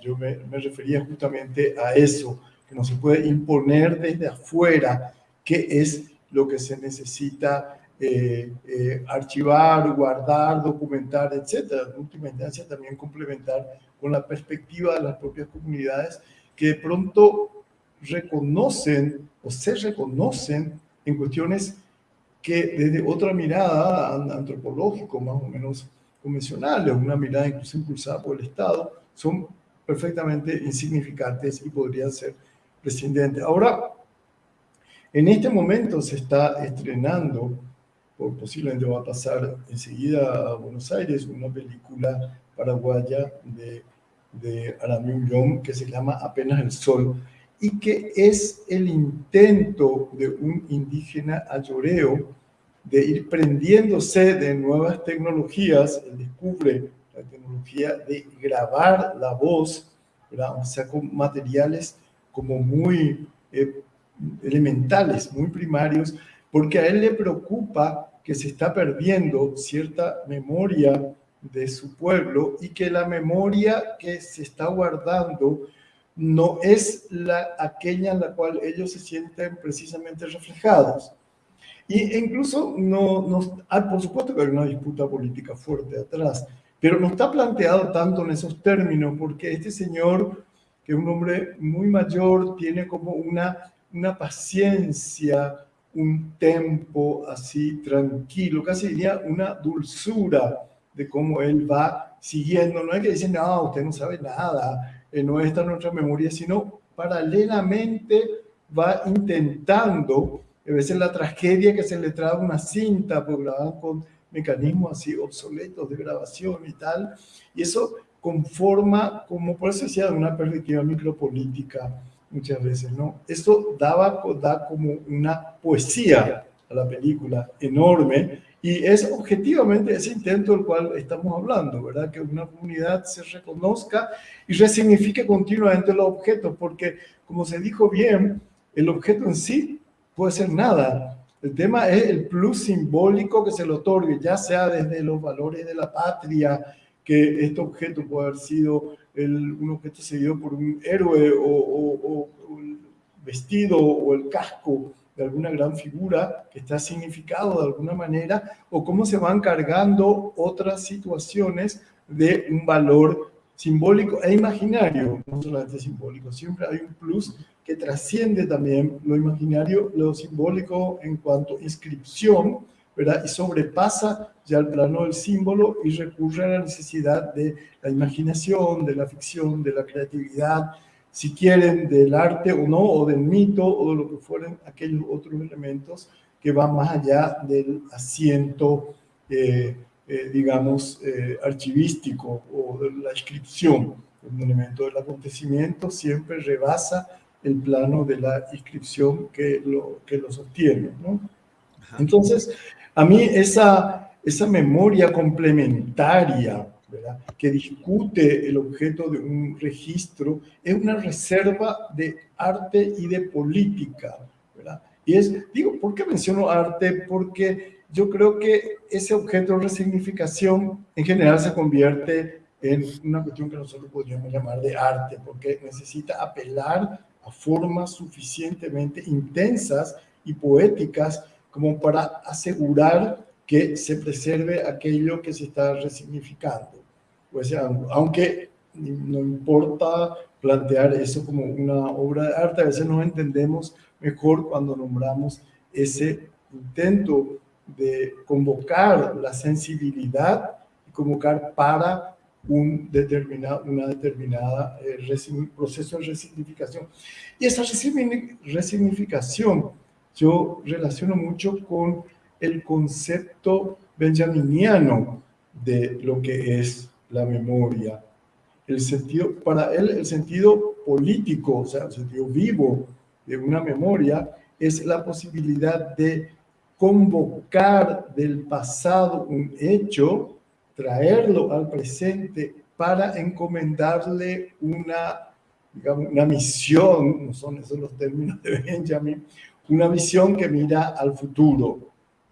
yo me, refería justamente a eso, que no se puede imponer desde afuera qué es lo que se necesita eh, eh, archivar, guardar, documentar, etcétera. En última instancia, también complementar con la perspectiva de las propias comunidades que de pronto reconocen o se reconocen en cuestiones que desde otra mirada antropológica, más o menos convencional, una mirada incluso impulsada por el Estado, son perfectamente insignificantes y podrían ser prescindentes. Ahora, en este momento se está estrenando, por posiblemente va a pasar enseguida a Buenos Aires, una película paraguaya de, de Aramí que se llama Apenas el Sol, y que es el intento de un indígena ayoreo de ir prendiéndose de nuevas tecnologías, él descubre la tecnología de grabar la voz, o sea, con materiales como muy eh, elementales, muy primarios, porque a él le preocupa que se está perdiendo cierta memoria de su pueblo y que la memoria que se está guardando no es la, aquella en la cual ellos se sienten precisamente reflejados. Y incluso, no, no, ah, por supuesto que hay una disputa política fuerte atrás, pero no está planteado tanto en esos términos, porque este señor, que es un hombre muy mayor, tiene como una, una paciencia, un tempo así tranquilo, casi diría una dulzura de cómo él va siguiendo. No es que dicen, no, usted no sabe nada, eh, no está en nuestra memoria, sino paralelamente va intentando, a veces la tragedia que se le trae una cinta, pues grababan con mecanismos así obsoletos de grabación y tal, y eso conforma, como por eso decía, una perspectiva micropolítica muchas veces, ¿no? Esto daba, da como una poesía a la película enorme, y es objetivamente ese intento del cual estamos hablando, ¿verdad? Que una comunidad se reconozca y resignifique continuamente los objetos, porque como se dijo bien, el objeto en sí puede ser nada. El tema es el plus simbólico que se le otorgue, ya sea desde los valores de la patria, que este objeto puede haber sido el, un objeto seguido por un héroe o, o, o vestido o el casco de alguna gran figura que está significado de alguna manera, o cómo se van cargando otras situaciones de un valor simbólico e imaginario, no solamente simbólico, siempre hay un plus que trasciende también lo imaginario, lo simbólico en cuanto inscripción, ¿verdad? Y sobrepasa ya el plano del símbolo y recurre a la necesidad de la imaginación, de la ficción, de la creatividad, si quieren, del arte o no, o del mito, o de lo que fueren aquellos otros elementos que van más allá del asiento, eh, eh, digamos, eh, archivístico o de la inscripción. Un elemento del acontecimiento siempre rebasa el plano de la inscripción que lo, que lo sostiene. ¿no? Entonces, a mí esa, esa memoria complementaria que discute el objeto de un registro, es una reserva de arte y de política. ¿verdad? Y es, digo, ¿por qué menciono arte? Porque yo creo que ese objeto de resignificación en general se convierte en una cuestión que nosotros podríamos llamar de arte, porque necesita apelar a formas suficientemente intensas y poéticas como para asegurar que se preserve aquello que se está resignificando. O sea, aunque no importa plantear eso como una obra de arte, a veces nos entendemos mejor cuando nombramos ese intento de convocar la sensibilidad y convocar para un determinado, una determinada eh, proceso de resignificación. Y esa resignificación yo relaciono mucho con el concepto benjaminiano de lo que es la memoria. El sentido, para él, el sentido político, o sea, el sentido vivo de una memoria es la posibilidad de convocar del pasado un hecho, traerlo al presente para encomendarle una, digamos, una misión, no son esos los términos de Benjamin, una visión que mira al futuro,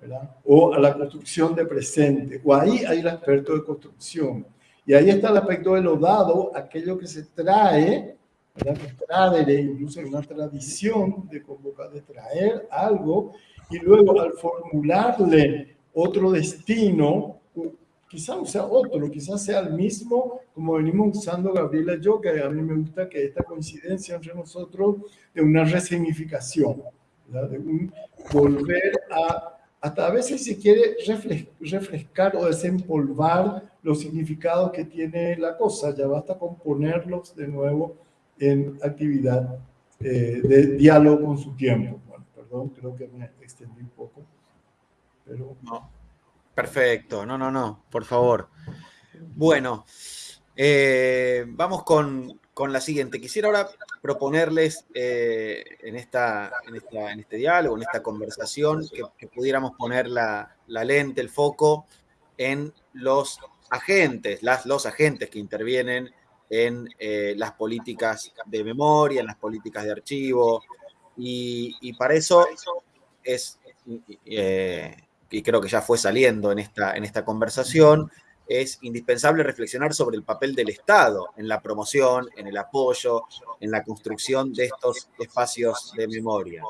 ¿verdad? o a la construcción de presente, o ahí hay el aspecto de construcción. Y ahí está el aspecto de lo dado, aquello que se trae, ¿verdad? que trae, incluso hay una tradición de convocar, de traer algo, y luego al formularle otro destino, quizás sea otro, quizás sea el mismo, como venimos usando Gabriela y yo, que a mí me gusta que esta coincidencia entre nosotros de una resignificación, de un volver a hasta a veces se quiere refrescar o desempolvar los significados que tiene la cosa, ya basta con ponerlos de nuevo en actividad eh, de diálogo con su tiempo. Bueno, perdón, creo que me extendí un poco. No. Perfecto, no, no, no, por favor. Bueno, eh, vamos con, con la siguiente. Quisiera ahora proponerles eh, en, esta, en, este diálogo, en esta conversación, que, pudiéramos poner la, lente, el foco en los agentes, las, los agentes que intervienen en eh, las políticas de memoria, en las políticas de archivo, y, para eso es, eh, y creo que ya fue saliendo en esta, en esta conversación, es indispensable reflexionar sobre el papel del Estado en la promoción, en el apoyo, en la construcción de estos espacios de memoria.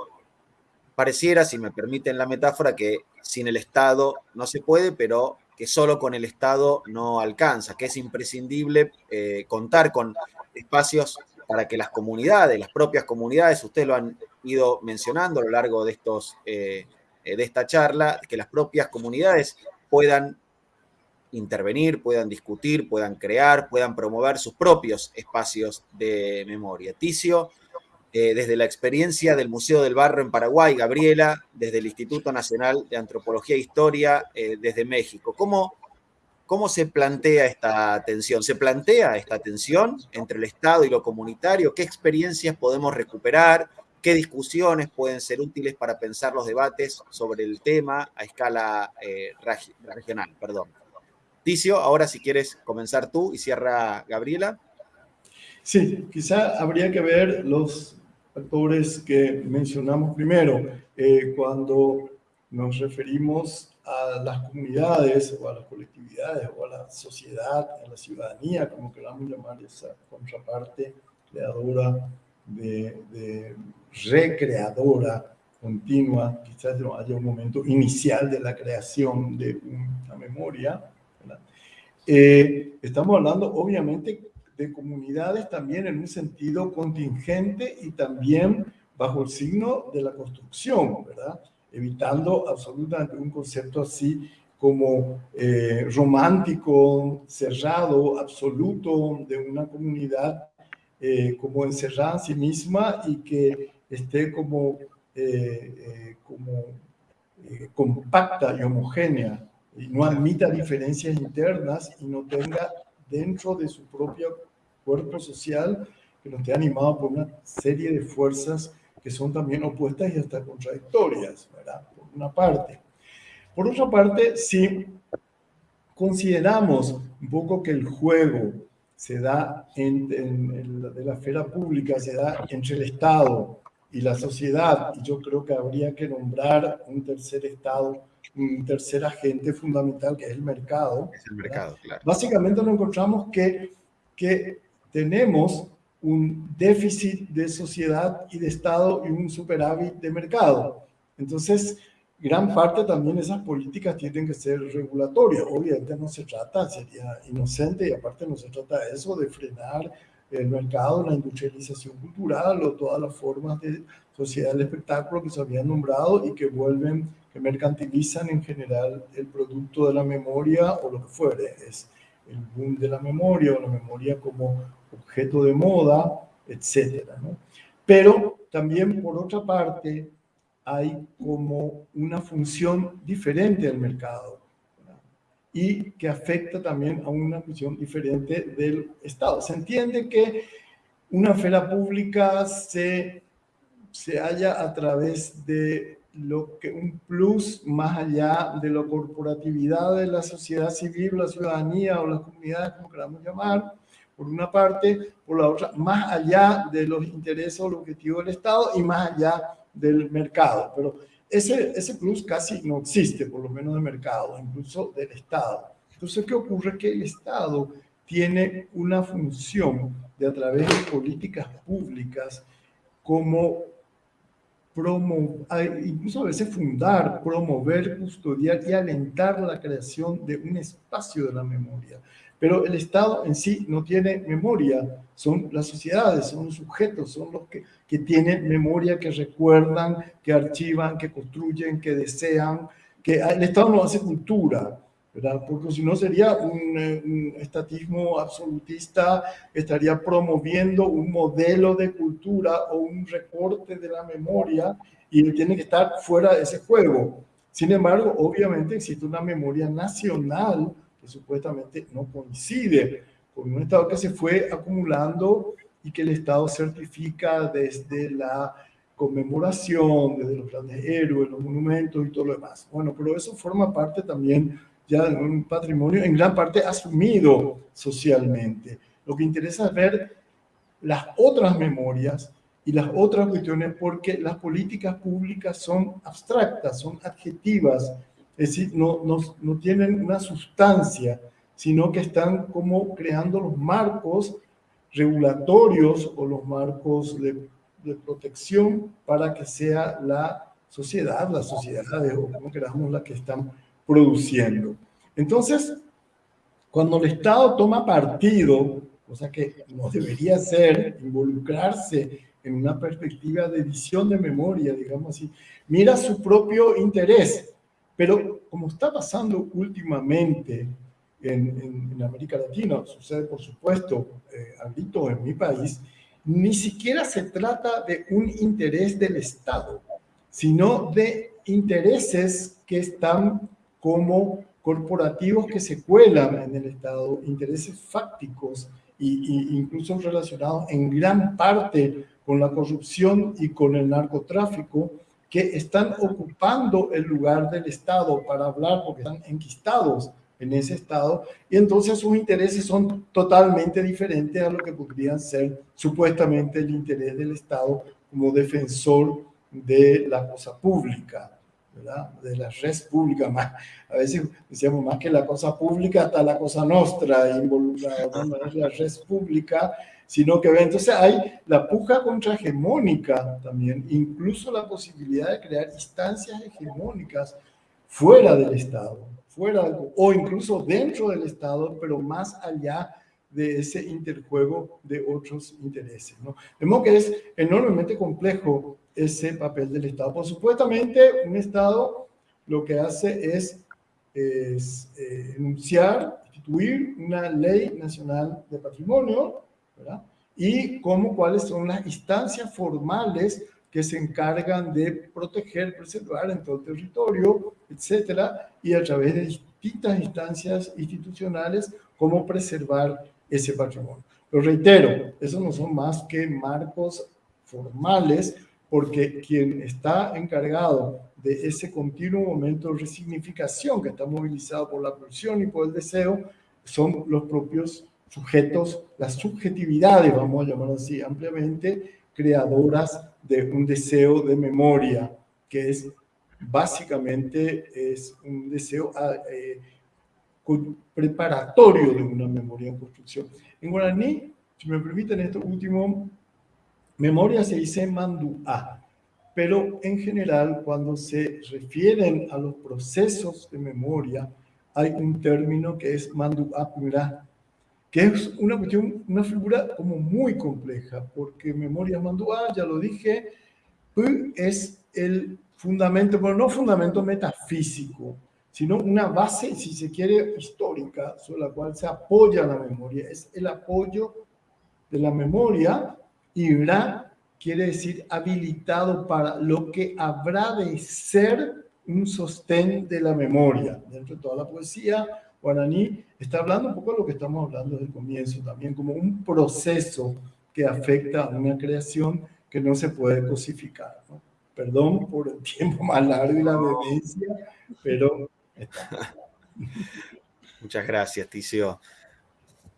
Pareciera, si me permiten la metáfora, que sin el Estado no se puede, pero que solo con el Estado no alcanza, que es imprescindible eh, contar con espacios para que las comunidades, las propias comunidades, ustedes lo han ido mencionando a lo largo de, estos, eh, de esta charla, que las propias comunidades puedan intervenir, puedan discutir, puedan crear, puedan promover sus propios espacios de memoria. Ticio, eh, desde la experiencia del Museo del Barro en Paraguay, Gabriela, desde el Instituto Nacional de Antropología e Historia, eh, desde México. ¿Cómo, ¿Cómo se plantea esta tensión? ¿Se plantea esta tensión entre el Estado y lo comunitario? ¿Qué experiencias podemos recuperar? ¿Qué discusiones pueden ser útiles para pensar los debates sobre el tema a escala eh, regional? Perdón. Ticio, ahora si quieres comenzar tú y cierra Gabriela. Sí, quizá habría que ver los factores que mencionamos primero. Eh, cuando nos referimos a las comunidades o a las colectividades o a la sociedad, a la ciudadanía, como queramos llamar esa contraparte creadora, de, recreadora continua, quizás haya un momento inicial de la creación de una memoria, eh, estamos hablando obviamente de comunidades también en un sentido contingente y también bajo el signo de la construcción, ¿verdad? Evitando absolutamente un concepto así como eh, romántico, cerrado, absoluto de una comunidad eh, como encerrada en sí misma y que esté como, como compacta y homogénea y no admita diferencias internas y no tenga dentro de su propio cuerpo social que no esté animado por una serie de fuerzas que son también opuestas y hasta contradictorias, ¿verdad? Por una parte. Por otra parte, sí, consideramos un poco que el juego se da en, de la esfera pública, se da entre el Estado y la sociedad, y yo creo que habría que nombrar un tercer Estado, tercer agente fundamental que es el mercado. Es el mercado, claro. Básicamente nos encontramos que, que tenemos un déficit de sociedad y de Estado y un superávit de mercado. Entonces, gran parte también de esas políticas tienen que ser regulatorias. Obviamente no se trata, sería inocente y aparte no se trata de eso, de frenar el mercado, la industrialización cultural o todas las formas de sociedad del espectáculo que se habían nombrado y que vuelven, que mercantilizan en general el producto de la memoria o lo que fuere. Es el boom de la memoria o la memoria como objeto de moda. ¿no? Pero también, por otra parte, hay como una función diferente del mercado y que afecta también a una función diferente del Estado. Se entiende que una esfera pública se, se halla a través de lo que un plus más allá de la corporatividad de la sociedad civil, la ciudadanía o las comunidades, como queramos llamar, por una parte, por la otra, más allá de los intereses o los objetivos del Estado y más allá del mercado. Pero ese, ese plus casi no existe, por lo menos de mercado, incluso del Estado. Entonces, ¿qué ocurre? Que el Estado tiene una función de a través de políticas públicas como incluso a veces fundar, promover, custodiar y alentar la creación de un espacio de la memoria. Pero el Estado en sí no tiene memoria, son las sociedades, son los sujetos, son los que, que tienen memoria, que recuerdan, que archivan, que construyen, que desean, que el Estado no hace cultura, ¿verdad? Porque si no sería un, eh, un, estatismo absolutista, estaría promoviendo un modelo de cultura o un recorte de la memoria y tiene que estar fuera de ese juego. Sin embargo, obviamente existe una memoria nacional que supuestamente no coincide con un Estado que se fue acumulando y que el Estado certifica desde la conmemoración, desde los grandes héroes, los monumentos y todo lo demás. Bueno, pero eso forma parte también ya un patrimonio en gran parte asumido socialmente. Lo que interesa es ver las otras memorias y las otras cuestiones porque las políticas públicas son abstractas, son adjetivas, es decir, no, no, no tienen una sustancia, sino que están como creando los marcos regulatorios o los marcos de, de protección para que sea la sociedad, las sociedades o como queramos la que están produciendo. Entonces, cuando el Estado toma partido, cosa que no debería ser, involucrarse en una perspectiva de edición de memoria, digamos así, mira su propio interés pero como está pasando últimamente en, América Latina, sucede por supuesto eh, en mi país, ni siquiera se trata de un interés del Estado, sino de intereses que están como corporativos que se cuelan en el Estado, intereses fácticos e incluso relacionados en gran parte con la corrupción y con el narcotráfico, que están ocupando el lugar del Estado para hablar porque están enquistados en ese Estado. Y entonces sus intereses son totalmente diferentes a lo que podrían ser supuestamente el interés del Estado como defensor de la cosa pública, ¿verdad? de la res pública. Más, a veces decíamos más que la cosa pública, hasta la cosa nuestra involucrada, la res pública sino que entonces hay la puja contrahegemónica también, incluso la posibilidad de crear instancias hegemónicas fuera del Estado, fuera o incluso dentro del Estado, pero más allá de ese interjuego de otros intereses. ¿no? Vemos que es enormemente complejo ese papel del Estado. Por supuestamente, un Estado lo que hace es, es eh, enunciar, instituir una ley nacional de patrimonio, y cómo, cuáles son las instancias formales que se encargan de proteger, preservar en todo el territorio, etcétera, y a través de distintas instancias institucionales, cómo preservar ese patrimonio. Pero reitero, esos no son más que marcos formales porque quien está encargado de ese continuo momento de resignificación que está movilizado por la pulsión y por el deseo son los propios sujetos, las subjetividades, vamos a llamar así ampliamente, creadoras de un deseo de memoria, que es básicamente es un deseo ah, eh, preparatorio de una memoria en construcción. En guaraní, si me permiten esto último, memoria se dice manduá, pero en general cuando se refieren a los procesos de memoria, hay un término que es manduá que es una cuestión, una figura como muy compleja, porque memoria manduá, ya lo dije, es el fundamento, pero no fundamento metafísico, sino una base, si se quiere, histórica, sobre la cual se apoya la memoria. Es el apoyo de la memoria y Ra quiere decir habilitado para lo que habrá de ser un sostén de la memoria. Dentro de toda la poesía, guaraní está hablando un poco de lo que estamos hablando desde el comienzo, también como un proceso que afecta a una creación que no se puede cosificar. Perdón por el tiempo más largo y la vehemencia, pero... Muchas gracias, Ticio.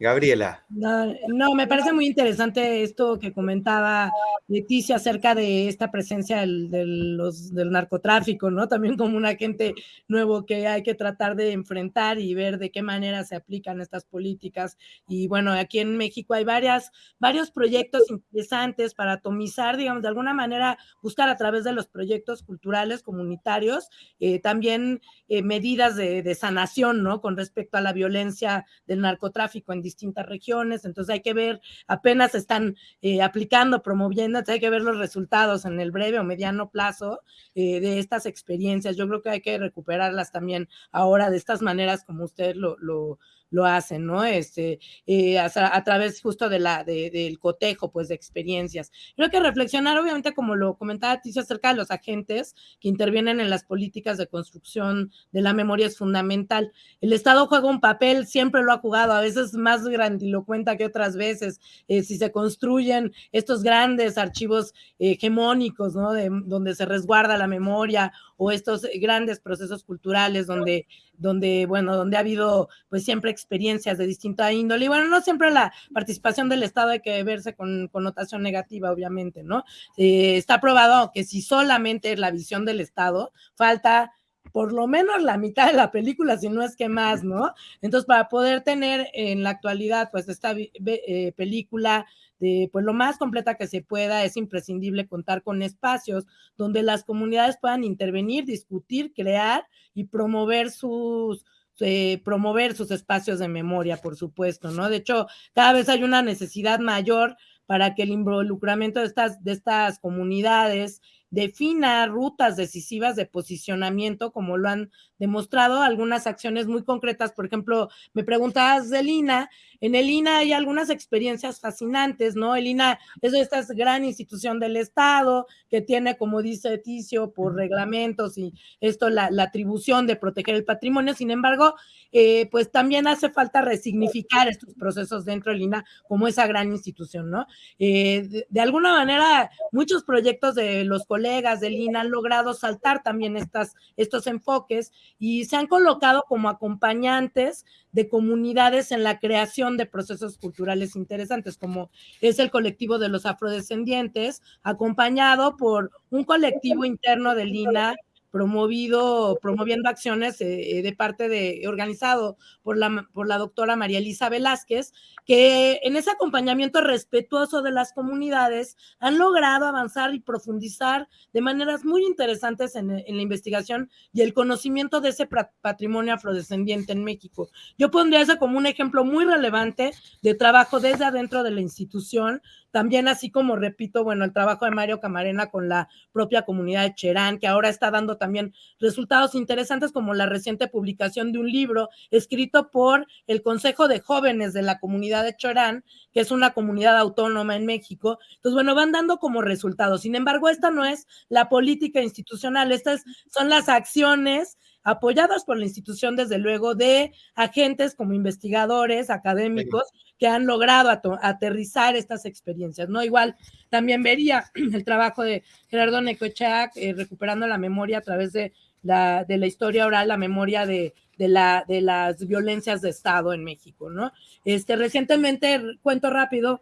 Gabriela. No, me parece muy interesante esto que comentaba Leticia acerca de esta presencia del, del narcotráfico, ¿no? También como un agente nuevo que hay que tratar de enfrentar y ver de qué manera se aplican estas políticas. Y bueno, aquí en México hay varias, varios proyectos interesantes para atomizar, digamos, de alguna manera buscar a través de los proyectos culturales comunitarios eh, también eh, medidas de, de, sanación, ¿no? Con respecto a la violencia del narcotráfico en distintas regiones, entonces hay que ver, apenas están eh, aplicando, promoviendo, hay que ver los resultados en el breve o mediano plazo eh, de estas experiencias. Yo creo que hay que recuperarlas también ahora de estas maneras como usted lo, lo, lo hacen, ¿no? Este, eh, a, través justo de la, del cotejo, pues, de experiencias. Creo que reflexionar, obviamente, como lo comentaba Ticio, acerca de los agentes que intervienen en las políticas de construcción de la memoria es fundamental. El Estado juega un papel, siempre lo ha jugado, a veces más grandilocuente que otras veces. Eh, si se construyen estos grandes archivos hegemónicos, ¿no? De, donde se resguarda la memoria o estos grandes procesos culturales donde donde, bueno, donde ha habido pues siempre experiencias de distinta índole. Y bueno, no siempre la participación del Estado hay que verse con connotación negativa, obviamente, ¿no? Eh, está probado que si solamente es la visión del Estado, falta por lo menos la mitad de la película, si no es que más, ¿no? Entonces, para poder tener en la actualidad, pues, esta eh, película de, pues, lo más completa que se pueda, es imprescindible contar con espacios donde las comunidades puedan intervenir, discutir, crear y promover sus, eh, promover sus espacios de memoria, por supuesto, ¿no? De hecho, cada vez hay una necesidad mayor para que el involucramiento de estas, de estas comunidades defina rutas decisivas de posicionamiento, como lo han demostrado algunas acciones muy concretas. Por ejemplo, me preguntabas del INA. En el INA hay algunas experiencias fascinantes, ¿no? El INA es esta gran institución del Estado que tiene, como dice Ticio, por reglamentos y esto, la, atribución de proteger el patrimonio. Sin embargo, eh, pues también hace falta resignificar estos procesos dentro del INA como esa gran institución, ¿no? Eh, de, alguna manera, muchos proyectos de los colegas del INA han logrado saltar también estas, estos enfoques y se han colocado como acompañantes de comunidades en la creación de procesos culturales interesantes, como es el colectivo de los afrodescendientes, acompañado por un colectivo interno del INA promovido, promoviendo acciones eh, eh, de parte de, organizado por la, por la doctora María Elisa Velázquez, que en ese acompañamiento respetuoso de las comunidades han logrado avanzar y profundizar de maneras muy interesantes en, en la investigación y el conocimiento de ese patrimonio afrodescendiente en México. Yo pondría eso como un ejemplo muy relevante de trabajo desde adentro de la institución, también así como repito, bueno, el trabajo de Mario Camarena con la propia comunidad de Cherán, que ahora está dando también resultados interesantes como la reciente publicación de un libro escrito por el Consejo de Jóvenes de la comunidad de Cherán, que es una comunidad autónoma en México. Entonces, bueno, van dando como resultados. Sin embargo, esta no es la política institucional, estas son las acciones apoyados por la institución, desde luego, de agentes como investigadores, académicos, que han logrado aterrizar estas experiencias, ¿no? Igual también vería el trabajo de Gerardo Necochac, eh, recuperando la memoria a través de la, de la historia oral, la memoria de, de, la, de las violencias de Estado en México, ¿no? Este, recientemente, cuento rápido,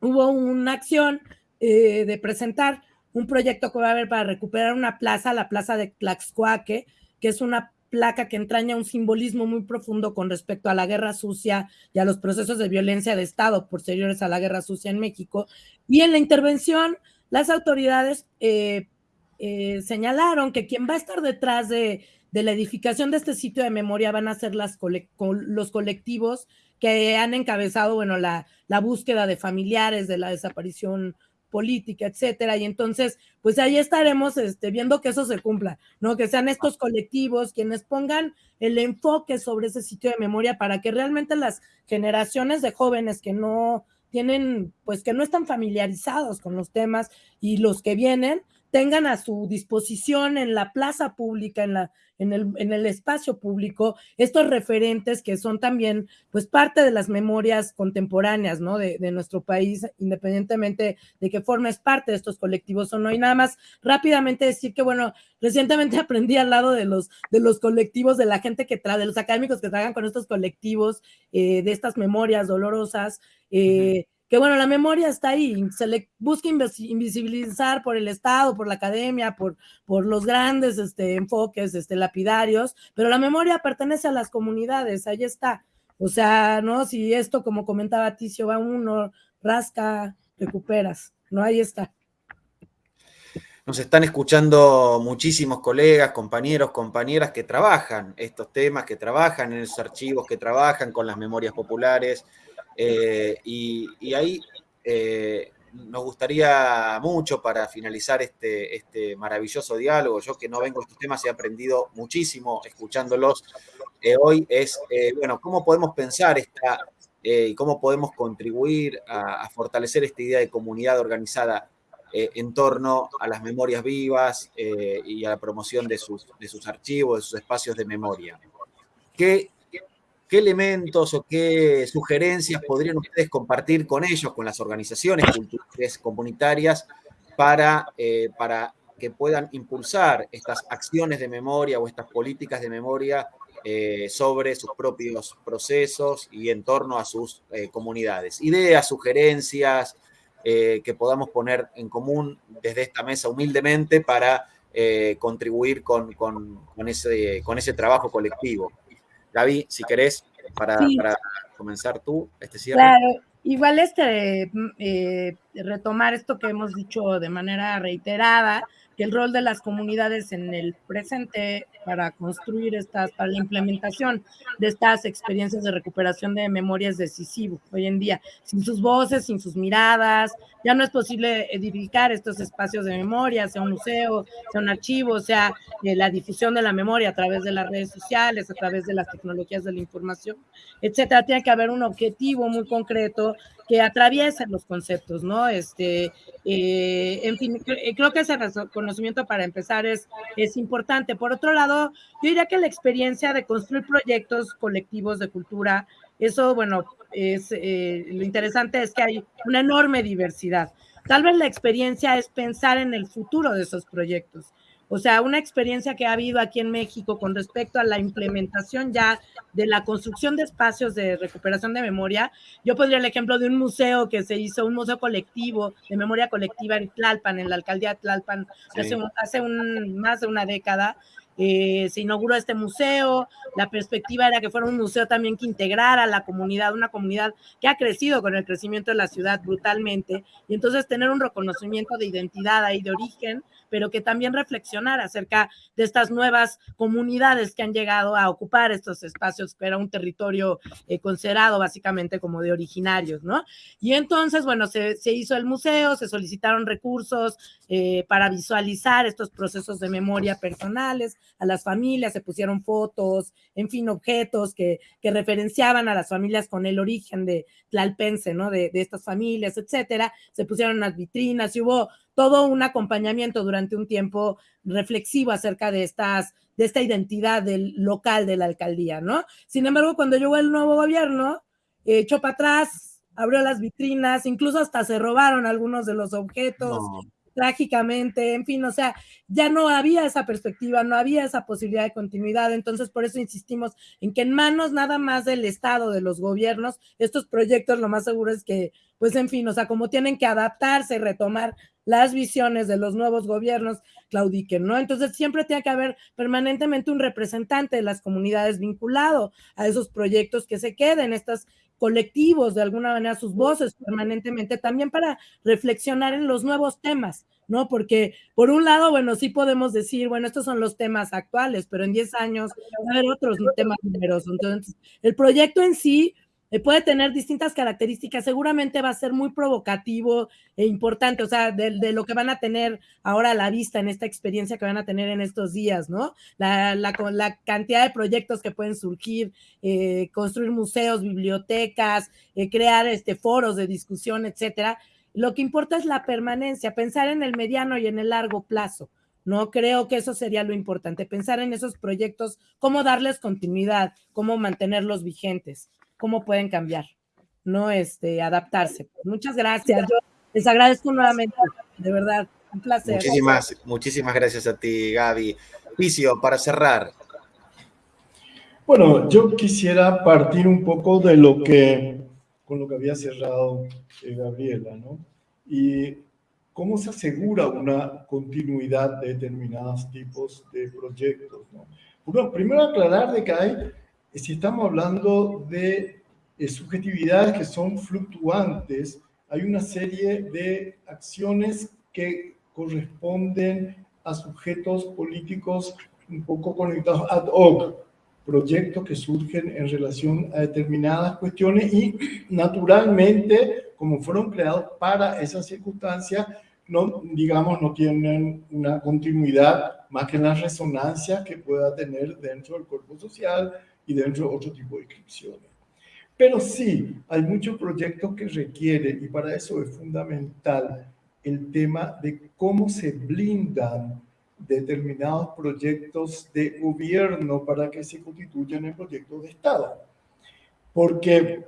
hubo una acción eh, de presentar un proyecto que va a haber para recuperar una plaza, la plaza de Tlaxcuaque, que es una placa que entraña un simbolismo muy profundo con respecto a la guerra sucia y a los procesos de violencia de Estado posteriores a la guerra sucia en México. Y en la intervención, las autoridades eh, eh, señalaron que quien va a estar detrás de, la edificación de este sitio de memoria van a ser los colectivos que han encabezado, bueno, la búsqueda de familiares de la desaparición política, etcétera. Y entonces, pues ahí estaremos este, viendo que eso se cumpla, ¿no? Que sean estos colectivos quienes pongan el enfoque sobre ese sitio de memoria para que realmente las generaciones de jóvenes que no tienen, pues que no están familiarizados con los temas y los que vienen, tengan a su disposición en la plaza pública, en, la, en, el, en el espacio público, estos referentes que son también pues parte de las memorias contemporáneas, ¿no? De, de, nuestro país, independientemente de que formes parte de estos colectivos o no. Y nada más rápidamente decir que, bueno, recientemente aprendí al lado de los, de los colectivos, de la gente que trae, de los académicos que trabajan con estos colectivos, eh, de estas memorias dolorosas, eh, que bueno, la memoria está ahí, se le busca invisibilizar por el Estado, por la academia, por, por los grandes este, enfoques este, lapidarios, pero la memoria pertenece a las comunidades, ahí está. O sea, ¿no? Si esto, como comentaba Ticio, va uno, rasca, recuperas, ¿no? Ahí está. Nos están escuchando muchísimos colegas, compañeros, compañeras que trabajan estos temas, que trabajan en esos archivos, que trabajan con las memorias populares, eh, y, ahí eh, nos gustaría mucho para finalizar este, este maravilloso diálogo, yo que no vengo a estos temas he aprendido muchísimo escuchándolos eh, hoy, es, bueno, cómo podemos pensar esta y cómo podemos contribuir a, fortalecer esta idea de comunidad organizada en torno a las memorias vivas y a la promoción de sus, de sus archivos, de sus espacios de memoria. ¿Qué ¿Qué elementos o qué sugerencias podrían ustedes compartir con ellos, con las organizaciones culturales comunitarias, para, eh, para que puedan impulsar estas acciones de memoria o estas políticas de memoria eh, sobre sus propios procesos y en torno a sus eh, comunidades? Ideas, sugerencias que podamos poner en común desde esta mesa humildemente para contribuir con, con, ese, con ese trabajo colectivo. Gaby, si querés, para, comenzar tú este cierre. Claro, igual este, mm, eh, retomar esto que hemos dicho de manera reiterada, que el rol de las comunidades en el presente para construir estas, para la implementación de estas experiencias de recuperación de memoria es decisivo hoy en día. Sin sus voces, sin sus miradas, ya no es posible edificar estos espacios de memoria, sea un museo, sea un archivo, sea eh, la difusión de la memoria a través de las redes sociales, a través de las tecnologías de la información, etcétera. Tiene que haber un objetivo muy concreto que atraviesen los conceptos, ¿no? Este, eh, en fin, eh, creo que ese conocimiento para empezar es, es importante. Por otro lado, yo diría que la experiencia de construir proyectos colectivos de cultura, eso, bueno, es eh, lo interesante es que hay una enorme diversidad. Tal vez la experiencia es pensar en el futuro de esos proyectos. O sea, una experiencia que ha habido aquí en México con respecto a la implementación ya de la construcción de espacios de recuperación de memoria. Yo pondría el ejemplo de un museo que se hizo, un museo colectivo de memoria colectiva en Tlalpan, en la alcaldía de Tlalpan, hace, hace un, más de una década, eh, se inauguró este museo, la perspectiva era que fuera un museo también que integrara a la comunidad, una comunidad que ha crecido con el crecimiento de la ciudad brutalmente, y entonces tener un reconocimiento de identidad ahí, de origen, pero que también reflexionar acerca de estas nuevas comunidades que han llegado a ocupar estos espacios, que era un territorio eh, considerado básicamente como de originarios, ¿no? Y entonces, bueno, se, hizo el museo, se solicitaron recursos eh, para visualizar estos procesos de memoria personales a las familias, se pusieron fotos, en fin, objetos que, que referenciaban a las familias con el origen de Tlalpense, ¿no? De, de estas familias, etcétera. Se pusieron unas vitrinas y hubo todo un acompañamiento durante un tiempo reflexivo acerca de estas, de esta identidad del local de la alcaldía, ¿no? Sin embargo, cuando llegó el nuevo gobierno, eh, echó para atrás, abrió las vitrinas, incluso hasta se robaron algunos de los objetos. trágicamente, en fin, o sea, ya no había esa perspectiva, no había esa posibilidad de continuidad, entonces por eso insistimos en que en manos nada más del Estado, de los gobiernos, estos proyectos lo más seguro es que, pues en fin, o sea, como tienen que adaptarse y retomar las visiones de los nuevos gobiernos claudiquen, ¿no? Entonces siempre tiene que haber permanentemente un representante de las comunidades vinculado a esos proyectos que se queden, estos colectivos, de alguna manera, sus voces permanentemente, también para reflexionar en los nuevos temas, ¿no? Porque por un lado, bueno, sí podemos decir, bueno, estos son los temas actuales, pero en 10 años va a haber otros temas numerosos. Entonces, el proyecto en sí eh, puede tener distintas características, seguramente va a ser muy provocativo e importante, o sea, de, lo que van a tener ahora a la vista en esta experiencia que van a tener en estos días, ¿no? La, cantidad de proyectos que pueden surgir, eh, construir museos, bibliotecas, eh, crear este, foros de discusión, etcétera. Lo que importa es la permanencia, pensar en el mediano y en el largo plazo. No creo que eso sería lo importante, pensar en esos proyectos, cómo darles continuidad, cómo mantenerlos vigentes cómo pueden cambiar, no este, adaptarse. Muchas gracias. Yo les agradezco nuevamente, de verdad, un placer. Muchísimas, muchísimas gracias a ti, Gaby. Vicio, para cerrar. Bueno, yo quisiera partir un poco de lo que, con lo que había cerrado eh, Gabriela, ¿no? Y cómo se asegura una continuidad de determinados tipos de proyectos, ¿no? Bueno, primero aclarar de que hay si estamos hablando de eh, subjetividades que son fluctuantes, hay una serie de acciones que corresponden a sujetos políticos un poco conectados ad hoc, proyectos que surgen en relación a determinadas cuestiones y naturalmente, como fueron creados para esas circunstancias, no, digamos, no tienen una continuidad más que en las resonancias que pueda tener dentro del cuerpo social, y dentro de otro tipo de inscripciones. Pero sí, hay muchos proyectos que requieren, y para eso es fundamental el tema de cómo se blindan determinados proyectos de gobierno para que se constituyan en proyectos de Estado. Porque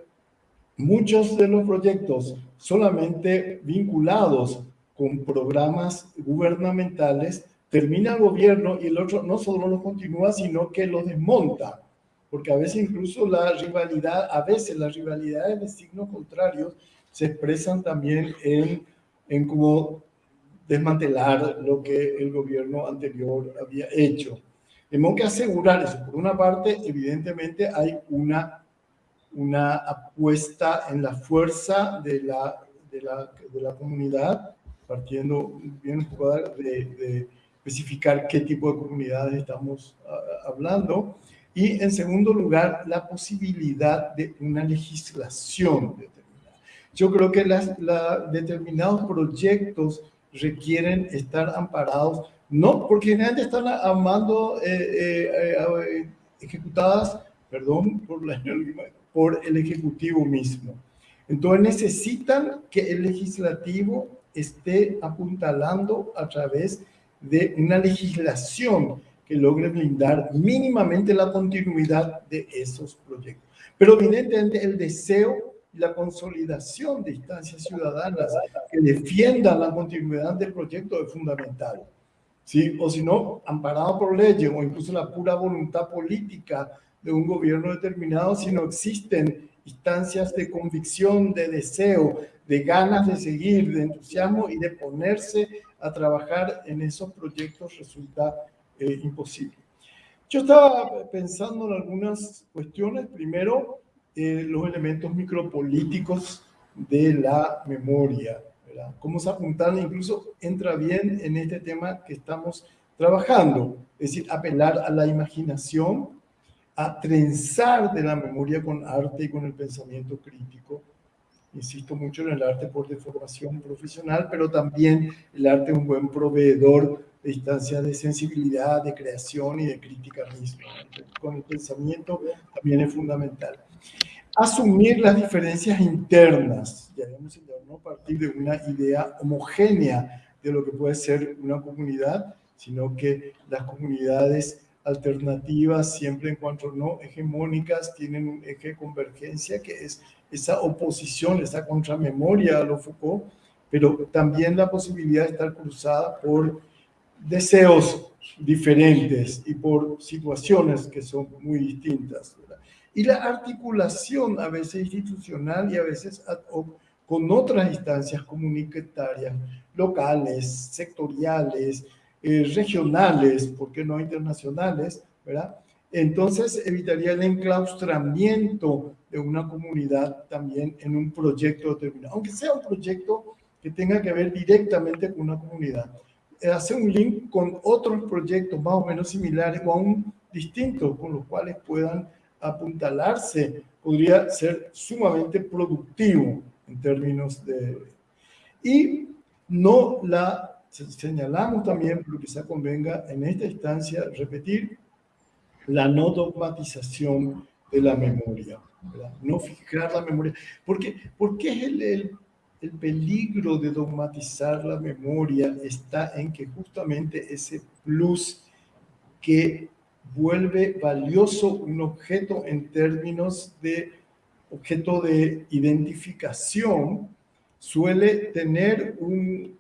muchos de los proyectos solamente vinculados con programas gubernamentales, termina el gobierno y el otro no solo lo continúa, sino que lo desmonta porque a veces incluso la rivalidad, a veces las rivalidades de signos contrarios se expresan también en, en cómo desmantelar lo que el gobierno anterior había hecho. Tenemos que asegurar eso. Por una parte, evidentemente hay una, una apuesta en la fuerza de la, de la, de la comunidad, partiendo bien de, de especificar qué tipo de comunidades estamos ah, hablando. Y en segundo lugar, la posibilidad de una legislación determinada. Yo creo que las, determinados proyectos requieren estar amparados, no porque generalmente están amando, eh, eh, eh, ejecutadas, perdón, por, la, por el Ejecutivo mismo. Entonces necesitan que el legislativo esté apuntalando a través de una legislación que logre blindar mínimamente la continuidad de esos proyectos. Pero evidentemente el deseo y la consolidación de instancias ciudadanas que defiendan la continuidad del proyecto es fundamental. ¿sí? O si no, amparado por leyes o incluso la pura voluntad política de un gobierno determinado, si no existen instancias de convicción, de deseo, de ganas de seguir, de entusiasmo y de ponerse a trabajar en esos proyectos, resulta eh, imposible. Yo estaba pensando en algunas cuestiones. Primero, eh, los elementos micropolíticos de la memoria. ¿verdad? Cómo se apuntan, incluso entra bien en este tema que estamos trabajando. Es decir, apelar a la imaginación, a trenzar de la memoria con arte y con el pensamiento crítico. Insisto mucho en el arte por deformación profesional, pero también el arte es un buen proveedor de instancias de sensibilidad, de creación y de crítica misma. Con el pensamiento también es fundamental. Asumir las diferencias internas, ya hemos no partir de una idea homogénea de lo que puede ser una comunidad, sino que las comunidades alternativas siempre en cuanto no hegemónicas tienen un eje de convergencia que es esa oposición, esa contramemoria a lo Foucault, pero también la posibilidad de estar cruzada por deseos diferentes y por situaciones que son muy distintas. Y la articulación a veces institucional y a veces ad hoc con otras instancias comunitarias, locales, sectoriales, eh, regionales, ¿por qué no internacionales? ¿verdad? Entonces evitaría el enclaustramiento de una comunidad también en un proyecto determinado, aunque sea un proyecto que tenga que ver directamente con una comunidad. Hacer un link con otros proyectos más o menos similares o aún distintos con los cuales puedan apuntalarse. Podría ser sumamente productivo en términos de... Y no la señalamos también, que se convenga en esta instancia, repetir la no dogmatización de la memoria, no fijar la memoria. Porque, porque es el, el, el peligro de dogmatizar la memoria está en que justamente ese plus que vuelve valioso un objeto en términos de objeto de identificación, suele tener un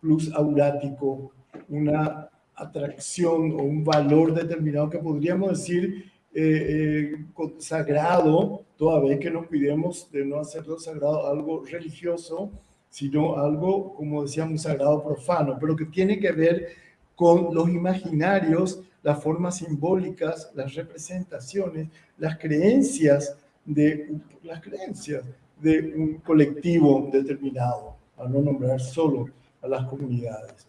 plus aurático, una atracción o un valor determinado que podríamos decir eh, eh, sagrado, toda vez que nos cuidemos de no hacerlo sagrado algo religioso, sino algo, como decíamos, sagrado profano, pero que tiene que ver con los imaginarios, las formas simbólicas, las representaciones, las creencias de las creencias de un colectivo determinado, a no nombrar solo a las comunidades.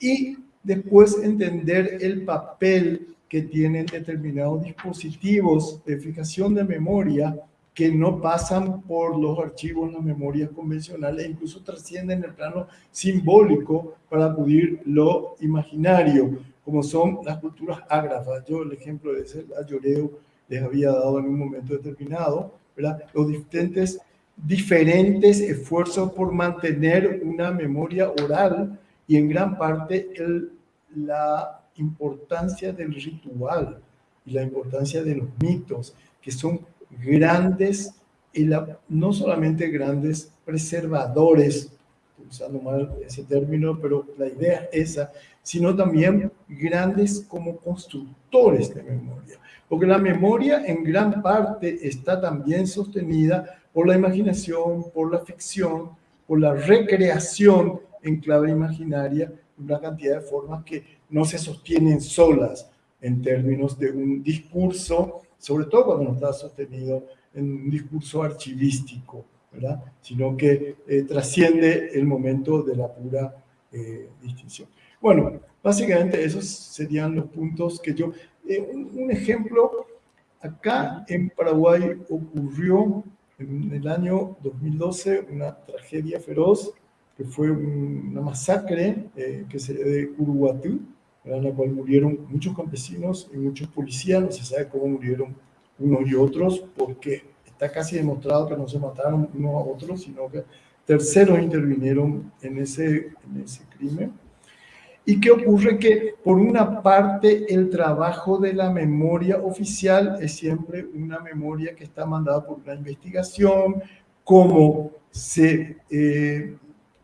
Y después entender el papel que tienen determinados dispositivos de fijación de memoria que no pasan por los archivos, las memorias convencionales, incluso trascienden el plano simbólico para acudir lo imaginario, como son las culturas ágrafas. Yo el ejemplo de ese ayoreo les había dado en un momento determinado, ¿verdad? Los diferentes, diferentes esfuerzos por mantener una memoria oral y en gran parte el, la importancia del ritual y la importancia de los mitos, que son grandes, y no solamente grandes preservadores, usando mal ese término, pero la idea es esa, sino también grandes como constructores de memoria. Porque la memoria en gran parte está también sostenida por la imaginación, por la ficción, por la recreación en clave imaginaria, una cantidad de formas que no se sostienen solas en términos de un discurso, sobre todo cuando no está sostenido en un discurso archivístico, ¿verdad? sino que eh, trasciende el momento de la pura eh, distinción. Bueno, básicamente esos serían los puntos que yo... Eh, un, ejemplo, acá en Paraguay ocurrió en el año 2012 una tragedia feroz, que fue una masacre que se, de Uruguatú, en la cual murieron muchos campesinos y muchos policías, no se sabe cómo murieron unos y otros, porque está casi demostrado que no se mataron unos a otros, sino que terceros intervinieron en ese, en ese crimen. ¿Y qué ocurre? Que por una parte el trabajo de la memoria oficial es siempre una memoria que está mandada por una investigación, cómo se eh,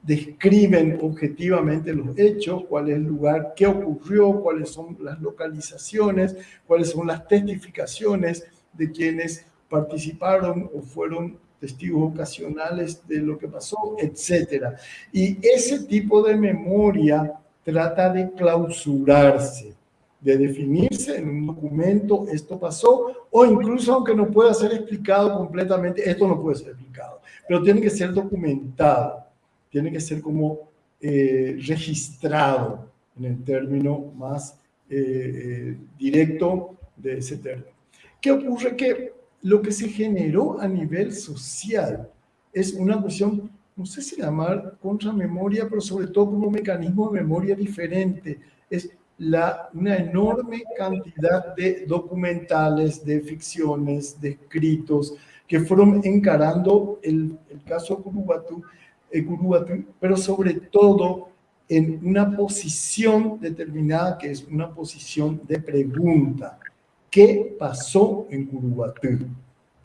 describen objetivamente los hechos, cuál es el lugar, qué ocurrió, cuáles son las localizaciones, cuáles son las testificaciones de quienes participaron o fueron testigos ocasionales de lo que pasó, etc. Y ese tipo de memoria trata de clausurarse, de definirse en un documento, esto pasó, o incluso aunque no pueda ser explicado completamente, esto no puede ser explicado, pero tiene que ser documentado tiene que ser como eh, registrado en el término más eh, eh, directo de ese término. ¿Qué ocurre? Que lo que se generó a nivel social es una cuestión, no sé si llamar contramemoria, pero sobre todo como mecanismo de memoria diferente. Es la, una enorme cantidad de documentales, de ficciones, de escritos, que fueron encarando el, el caso Curubatu pero sobre todo en una posición determinada que es una posición de pregunta. ¿Qué pasó en Curubatú?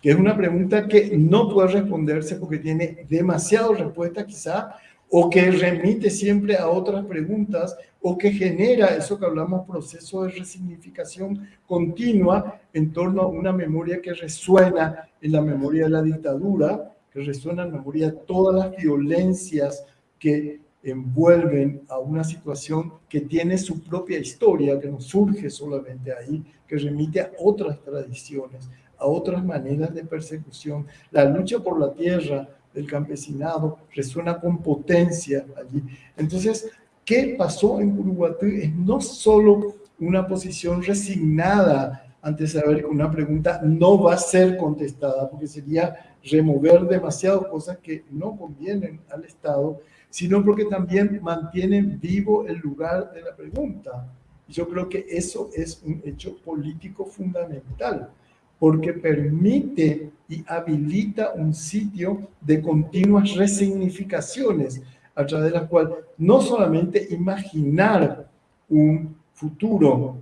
Que es una pregunta que no puede responderse porque tiene demasiadas respuestas quizá, o que remite siempre a otras preguntas, o que genera eso que hablamos, proceso de resignificación continua en torno a una memoria que resuena en la memoria de la dictadura, que resuena en la memoria todas las violencias que envuelven a una situación que tiene su propia historia, que no surge solamente ahí, que remite a otras tradiciones, a otras maneras de persecución. La lucha por la tierra del campesinado resuena con potencia allí. Entonces, ¿qué pasó en Uruguay? Es no solo una posición resignada ante saber que una pregunta no va a ser contestada, porque sería remover demasiadas cosas que no convienen al Estado, sino porque también mantienen vivo el lugar de la pregunta. Yo creo que eso es un hecho político fundamental, porque permite y habilita un sitio de continuas resignificaciones, a través de la cual no solamente imaginar un futuro,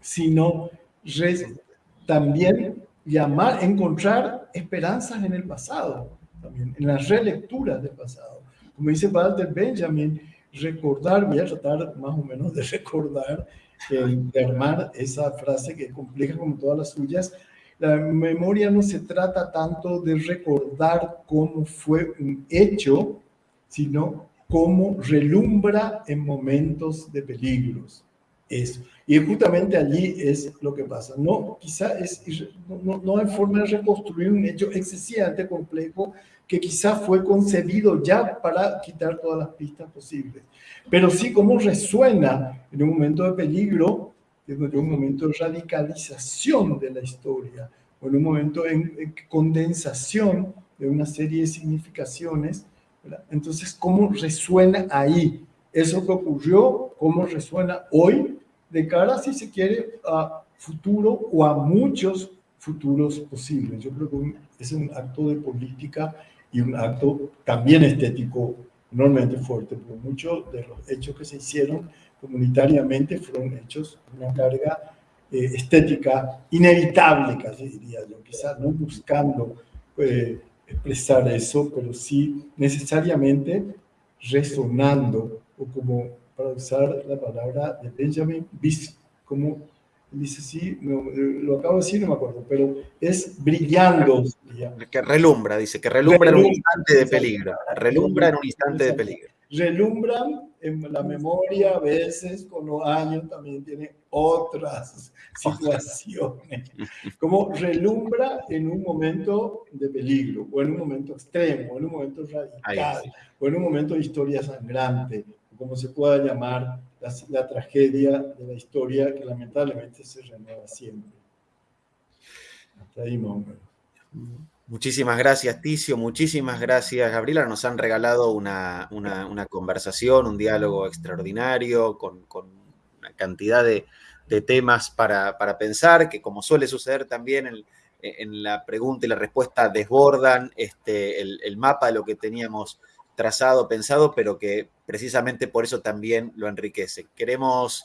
sino también llamar, encontrar esperanzas en el pasado, también en las relecturas del pasado como dice Walter Benjamin, recordar, voy a tratar más o menos de recordar, de armar esa frase que es compleja como todas las suyas. La memoria no se trata tanto de recordar cómo fue un hecho, sino cómo relumbra en momentos de peligros. Eso. Y justamente allí es lo que pasa. No, quizá es, no, no hay forma de reconstruir un hecho excesivamente complejo que quizá fue concebido ya para quitar todas las pistas posibles. Pero sí cómo resuena en un momento de peligro, en un momento de radicalización de la historia, o en un momento de condensación de una serie de significaciones. Entonces, ¿cómo resuena ahí? Eso que ocurrió, ¿cómo resuena hoy de cara, si se quiere, a futuro o a muchos futuros posibles? Yo creo que es un acto de política y un acto también estético enormemente fuerte, porque muchos de los hechos que se hicieron comunitariamente fueron hechos con una carga eh, estética inevitable, casi diría yo, quizás no buscando eh, expresar eso, pero sí necesariamente resonando, o como para usar la palabra de Benjamin Bis, como dice sí, eh, lo acabo de decir, no me acuerdo, pero es brillando. Que relumbra, dice, que relumbra, en un instante de peligro. Relumbra en un instante de peligro. Relumbran en la memoria a veces, con los años también tiene otras situaciones. Como relumbra en un momento de peligro, o en un momento extremo, o en un momento radical, o en un momento de historia sangrante, como se pueda llamar la, tragedia de la historia que lamentablemente se renueva siempre. Hasta ahí Muchísimas gracias, Ticio. Muchísimas gracias, Gabriela. Nos han regalado una, una, conversación, un diálogo extraordinario con, con una cantidad de, de temas para, para, pensar, que como suele suceder también en, en, la pregunta y la respuesta, desbordan este, el, el mapa de lo que teníamos trazado, pensado, pero que precisamente por eso también lo enriquece. Queremos,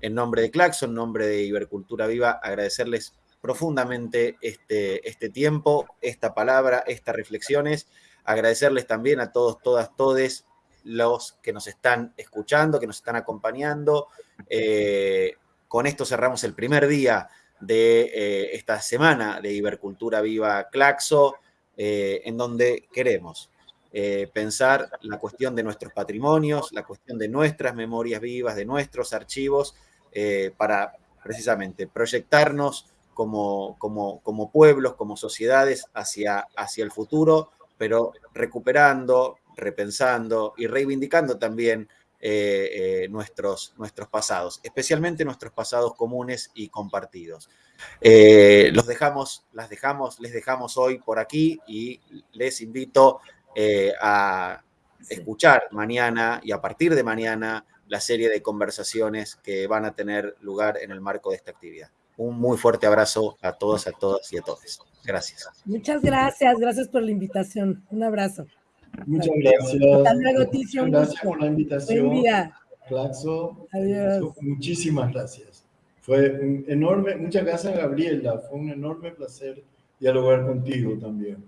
en nombre de Claxon, en nombre de Ibercultura Viva, agradecerles profundamente este, este tiempo, esta palabra, estas reflexiones, agradecerles también a todos, todas, todes los que nos están escuchando, que nos están acompañando. Eh, con esto cerramos el primer día de eh, esta semana de Ibercultura Viva Claxo, eh, en donde queremos eh, pensar la cuestión de nuestros patrimonios, la cuestión de nuestras memorias vivas, de nuestros archivos, eh, para precisamente proyectarnos como, como, como, pueblos, como sociedades hacia, hacia el futuro, pero recuperando, repensando y reivindicando también eh, nuestros, nuestros pasados, especialmente nuestros pasados comunes y compartidos. los dejamos, las dejamos, les dejamos hoy por aquí y les invito eh, a escuchar mañana y a partir de mañana la serie de conversaciones que van a tener lugar en el marco de esta actividad. Un muy fuerte abrazo a todos, a todas y a todos. Gracias. Muchas gracias, gracias por la invitación. Un abrazo. Muchas gracias. Hasta luego, Ticio. Gracias por la invitación. Buen día. Claxo. Adiós. Muchísimas gracias. Fue un enorme, muchas gracias Gabriela, fue un enorme placer dialogar contigo también.